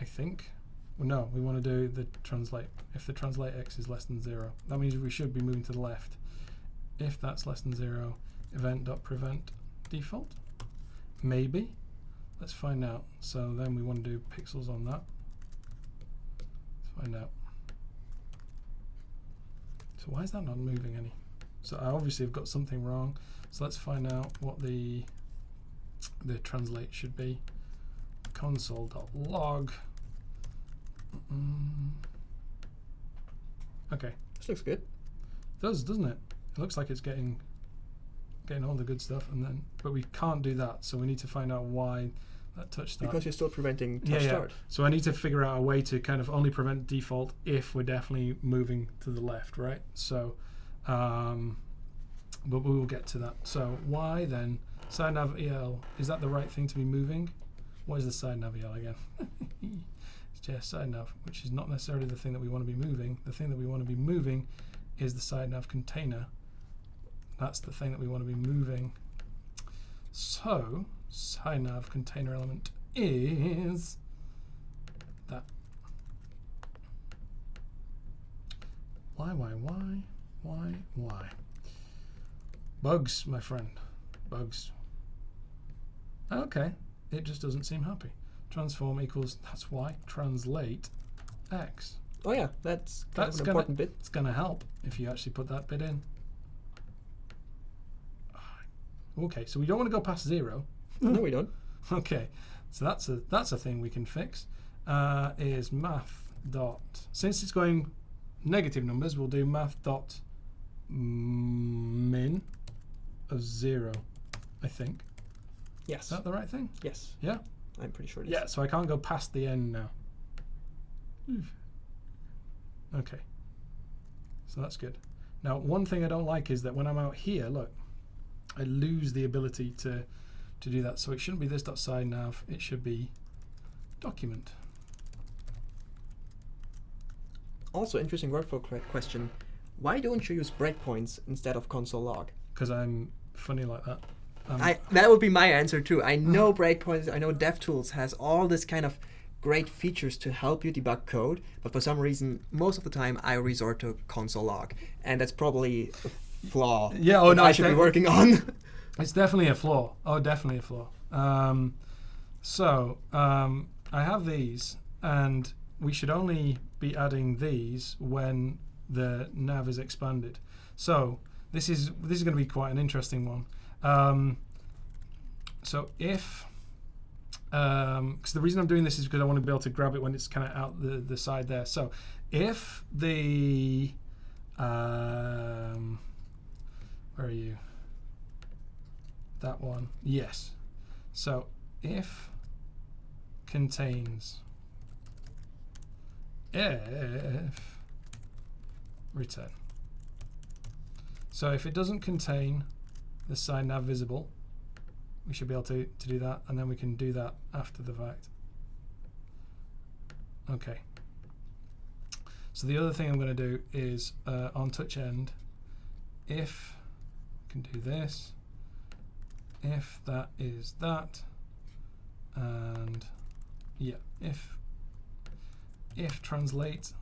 I think. Well, no, we want to do the translate. If the translate x is less than zero, that means we should be moving to the left. If that's less than zero, event dot prevent default. Maybe. Let's find out. So then we want to do pixels on that. Let's find out. So why is that not moving any? So I obviously have got something wrong. So let's find out what the the translate should be. Console.log. Mm. Okay, This looks good. does doesn't it? It looks like it's getting getting all the good stuff, and then but we can't do that. So we need to find out why that touch start. Because you're still preventing touch Yeah, yeah. start. So I need to figure out a way to kind of only prevent default if we're definitely moving to the left, right? So, um, but we will get to that. So why then side nav EL? Is that the right thing to be moving? What is the side nav EL again? it's just side nav, which is not necessarily the thing that we want to be moving. The thing that we want to be moving is the side nav container. That's the thing that we want to be moving. So side nav container element is that. Why, why, why, why, why? Bugs, my friend. Bugs. Okay, it just doesn't seem happy. Transform equals, that's why, translate x. Oh yeah, that's kind That's gonna- important bit. It's going to help if you actually put that bit in. Okay, so we don't want to go past zero. no, we don't. Okay, so that's a that's a thing we can fix. Uh, is math dot since it's going negative numbers, we'll do math dot min of zero. I think Yes. is that the right thing? Yes. Yeah. I'm pretty sure it is. Yeah. So I can't go past the end now. Okay. So that's good. Now, one thing I don't like is that when I'm out here, look, I lose the ability to to do that. So it shouldn't be this dot side nav. It should be document. Also, interesting workflow question. Why don't you use breakpoints instead of console log? because I'm funny like that. Um, I that would be my answer too. I know breakpoints. I know DevTools has all this kind of great features to help you debug code, but for some reason, most of the time I resort to console log, and that's probably a flaw. Yeah, oh, no, I should be working on. It's definitely a flaw. Oh, definitely a flaw. Um, so um, I have these, and we should only be adding these when the nav is expanded. So this is this is going to be quite an interesting one. Um, so if because the reason I'm doing this is because I want to be able to grab it when it's kind of out the, the side there. So if the um, are you? That one, yes. So if contains if return. So if it doesn't contain the side nav visible, we should be able to, to do that, and then we can do that after the fact. Okay. So the other thing I'm going to do is uh, on touch end, if can do this, if that is that, and yeah, if if translate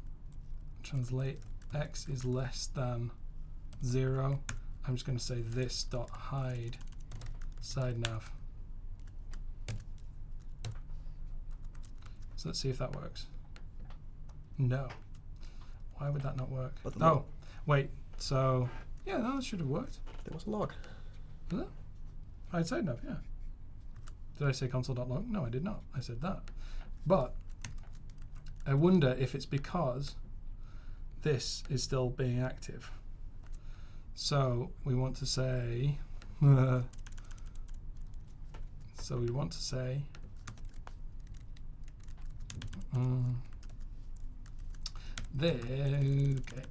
translate x is less than zero, I'm just going to say this dot hide side nav. So let's see if that works. No. Why would that not work? But oh, wait. So yeah, that should have worked. There was a log. I'd say no. Yeah. Did I say console.log? No, I did not. I said that. But I wonder if it's because this is still being active. So we want to say. so we want to say. Um, there. Okay.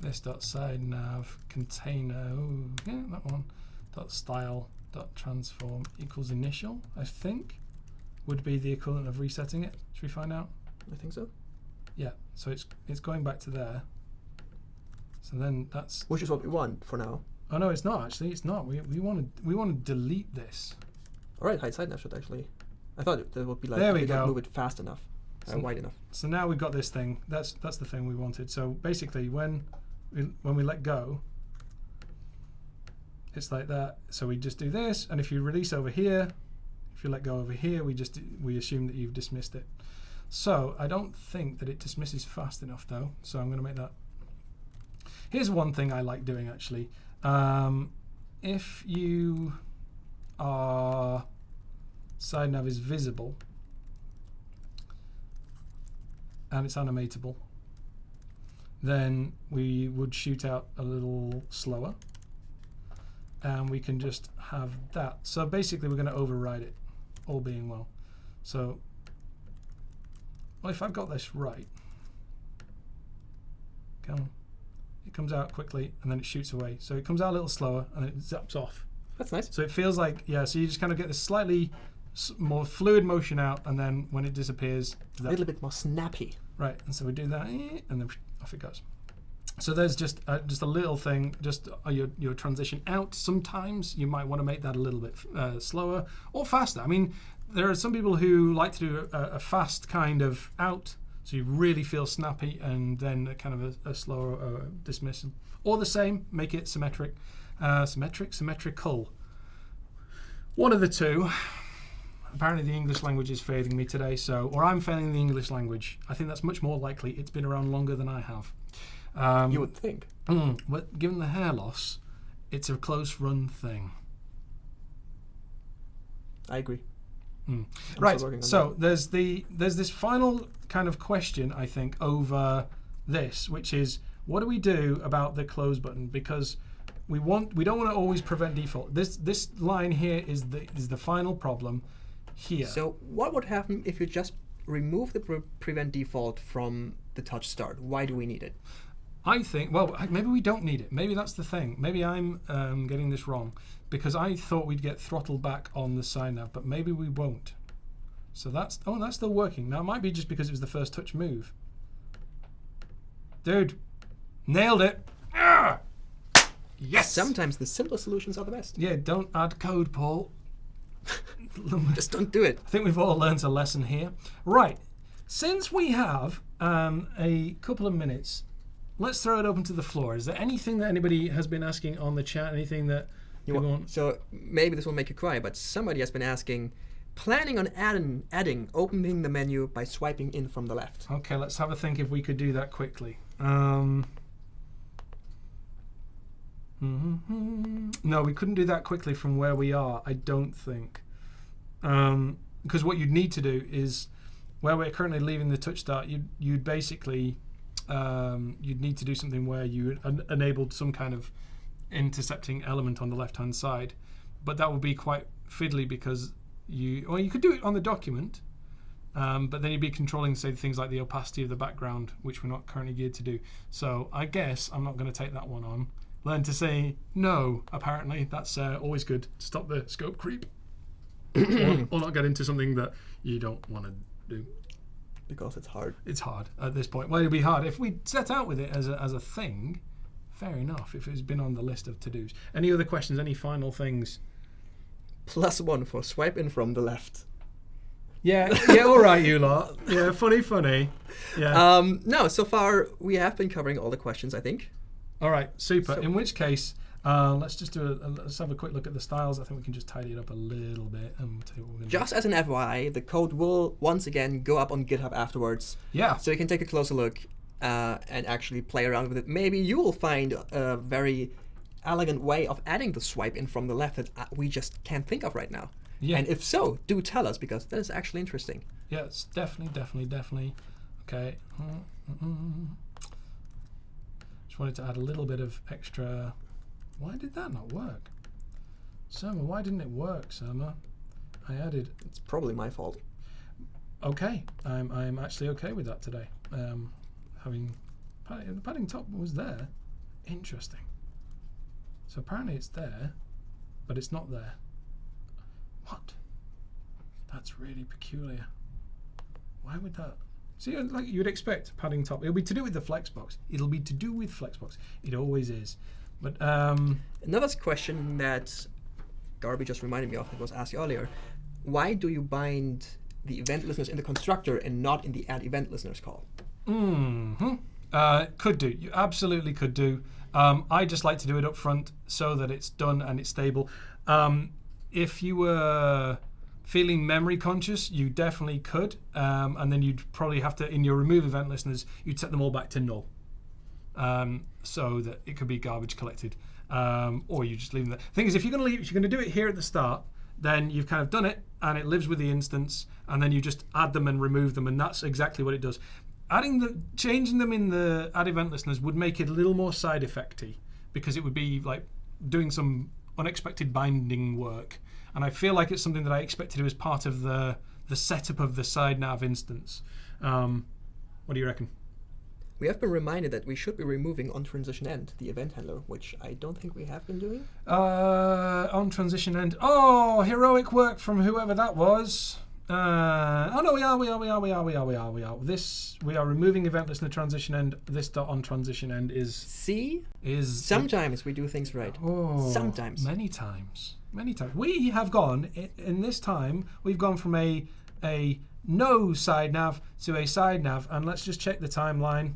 This dot side nav container. ooh, yeah, that one. Dot style dot transform equals initial. I think would be the equivalent of resetting it. Should we find out? I think so. Yeah. So it's it's going back to there. So then that's Which is what we want for now. oh no, it's not actually. It's not. We we want to we want to delete this. All right, hide side nav should actually. I thought it, that would be like There we go. move it fast enough, So- wide enough. So now we've got this thing. That's that's the thing we wanted. So basically, when when we let go, it's like that. So we just do this, and if you release over here, if you let go over here, we just we assume that you've dismissed it. So I don't think that it dismisses fast enough, though. So I'm going to make that. Here's one thing I like doing actually. Um, if you are side nav is visible and it's animatable, then we would shoot out a little slower and we can just have that. So basically we're going to override it, all being well. So well, if I've got this right, come. It comes out quickly and then it shoots away. So it comes out a little slower and then it zaps off. That's nice. So it feels like, yeah, so you just kind of get this slightly more fluid motion out and then when it disappears, A little bit more snappy. Right, and so we do that, and then off it goes. So there's just uh, just a little thing, just uh, your your transition out. Sometimes you might want to make that a little bit uh, slower or faster. I mean, there are some people who like to do a, a fast kind of out, so you really feel snappy, and then kind of a, a slower uh, dismissal, or the same, make it symmetric, uh, symmetric, symmetrical. One of the two apparently the English language is failing me today, so or I'm failing the English language. I think that's much more likely. It's been around longer than I have. Um, You would think. mm, but given the hair loss, it's a close run thing. I agree. Mm. Right. still working on So there's the there's this final kind of question I think over this, which is what do we do about the close button because we want we don't want to always prevent default. This this line here is the is the final problem here. So what would happen if you just remove the pre- prevent default from the touch start? Why do we need it? I think, well, maybe we don't need it. Maybe that's the thing. Maybe I'm um, getting this wrong because I thought we'd get throttled back on the sign nav, but maybe we won't. So that's, oh, that's still working. Now, it might be just because it was the first touch move. Dude, nailed it. Ah! Yes! Sometimes the simplest solutions are the best. yeah, don't add code, Paul. Just don't do it. I think we've all learned a lesson here. Right. Since we have um, a couple of minutes, let's throw it open to the floor. Is there anything that anybody has been asking on the chat? Anything that You want? so maybe this will make you cry, but somebody has been asking, planning on adding, adding opening the menu by swiping in from the left. Okay, let's have a think if we could do that quickly. Um, mhm. No, we couldn't do that quickly from where we are. I don't think, because what you'd need to do is where we're currently leaving the touch start. You'd you'd basically um, you'd need to do something where you en- enabled some kind of intercepting element on the left hand side, but that would be quite fiddly because you well you could do it on the document. Um, but then you'd be controlling, say, things like the opacity of the background, which we're not currently geared to do. So I guess I'm not going to take that one on. Learn to say no, apparently. That's uh, always good to stop the scope creep. Or, or not get into something that you don't want to do. Because it's hard. It's hard at this point. Well, it'd be hard. If we set out with it as a, as a thing, fair enough, if it's been on the list of to dos. Any other questions? Any final things? Plus one for swipe in from the left. Yeah, yeah, all right, you lot. Yeah, funny, funny. Yeah. Um, no, so far we have been covering all the questions, I think. All right, super. So- In which case, Uh, let's just do a, a- let's have a quick look at the styles. I think we can just tidy it up a little bit and tell you what we're gonna do. Just as an FYI, the code will once again go up on GitHub afterwards, yeah. so you can take a closer look uh, and actually play around with it. Maybe you will find a very elegant way of adding the swipe in from the left that uh, we just can't think of right now. Yeah. And if so, do tell us because that is actually interesting. Yeah, it's definitely, definitely, definitely. Okay. Mm-mm. Just wanted to add a little bit of extra. Why did that not work? Surma, why didn't it work, Surma? I added. It's probably my fault. Okay, I'm I'm actually okay with that today. Um, having padding, the padding top was there. Interesting. So apparently it's there, but it's not there. What? That's really peculiar. Why would that? See, uh, like you'd expect padding top. It'll be to do with the Flexbox. It'll be to do with Flexbox. It always is. But um, Another question that Garby just reminded me of that was asked earlier: Why do you bind the event listeners in the constructor and not in the add event listeners call? hmm Uh, could do. You absolutely could do. Um, I just like to do it up front so that it's done and it's stable. Um, if you were feeling memory conscious, you definitely could. Um, and then you'd probably have to, in your remove event listeners, you'd set them all back to null. Um, so that it could be garbage collected. Um, or you just leave them there. Thing is, if you're going to leave, if you're going to do it here at the start, then you've kind of done it and it lives with the instance, and then you just add them and remove them, and that's exactly what it does. Adding the changing them in the add event listeners would make it a little more side effecty because it would be like doing some unexpected binding work, and I feel like it's something that I expect to do as part of the the setup of the side nav instance. Um, what do you reckon? We have been reminded that we should be removing on transition end the event handler, which I don't think we have been doing. Uh, on transition end. Oh, heroic work from whoever that was. Uh, oh no, we are, we are, we are, we are, we are, we are, we are. This we are removing event listener transition end. This dot on transition end is See, is sometimes we do things right. Oh, Sometimes. Many times. Many times. We have gone in this time. We've gone from a a no side nav to a side nav, and let's just check the timeline.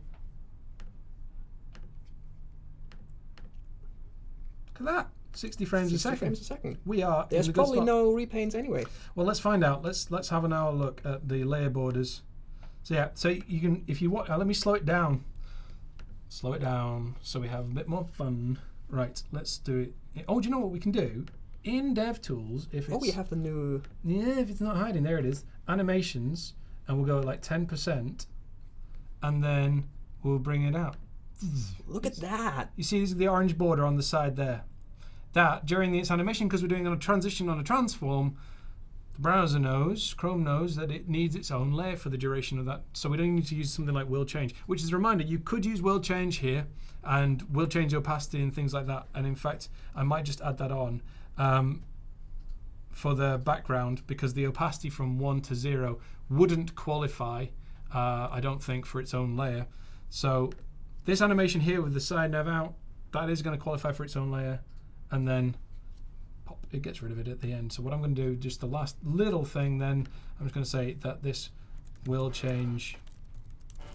At that. 60 frames 60 a second. frames a second. We are. There's good probably no repaints anyway. Well, let's find out. Let's let's have an hour look at the layer borders. So yeah, so you can if you want. Uh, let me slow it down. Slow it down so we have a bit more fun. Right, let's do it. Oh, do you know what we can do? In DevTools, if it's Oh, we have the new. yeah, if it's not hiding, there it is. Animations, and we'll go like ten percent, and then we'll bring it out. Look at that. You see the orange border on the side there. That during its animation, because we're doing a transition on a transform, the browser knows, Chrome knows that it needs its own layer for the duration of that. So we don't need to use something like will change, which is a reminder you could use will change here and will change opacity and things like that. And in fact, I might just add that on um, for the background because the opacity from one to zero wouldn't qualify, uh, I don't think, for its own layer. So this animation here with the side nav out, that is going to qualify for its own layer, and then pop, it gets rid of it at the end. So what I'm going to do, just the last little thing, then I'm just going to say that this will change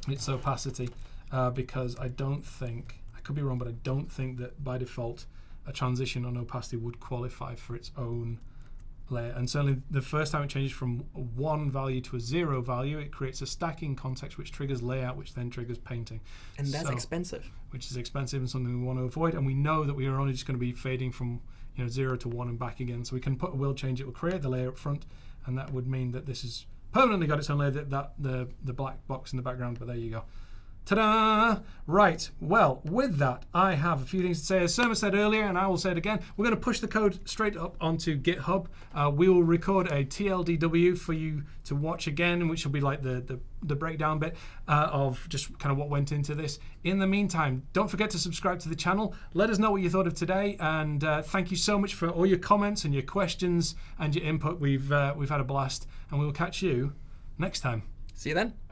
its opacity uh, because I don't think I could be wrong, but I don't think that by default a transition on opacity would qualify for its own layer. And certainly the first time it changes from one value to a zero value, it creates a stacking context which triggers layout, which then triggers painting And that's So- expensive. which is expensive and something we want to avoid. And we know that we are only just going to be fading from you know zero to one and back again. So we can put a will change. It will create the layer up front, and that would mean that this is permanently got its own layer. That, that the the black box in the background. But there you go. Ta-da! Right. Well, with that, I have a few things to say. As Surma said earlier, and I will say it again, we're going to push the code straight up onto GitHub. Uh, we will record a TLDW for you to watch again, which will be like the the, the breakdown bit uh, of just kind of what went into this. In the meantime, don't forget to subscribe to the channel. Let us know what you thought of today, and uh, thank you so much for all your comments and your questions and your input. We've uh, we've had a blast, and we will catch you next time. See you then.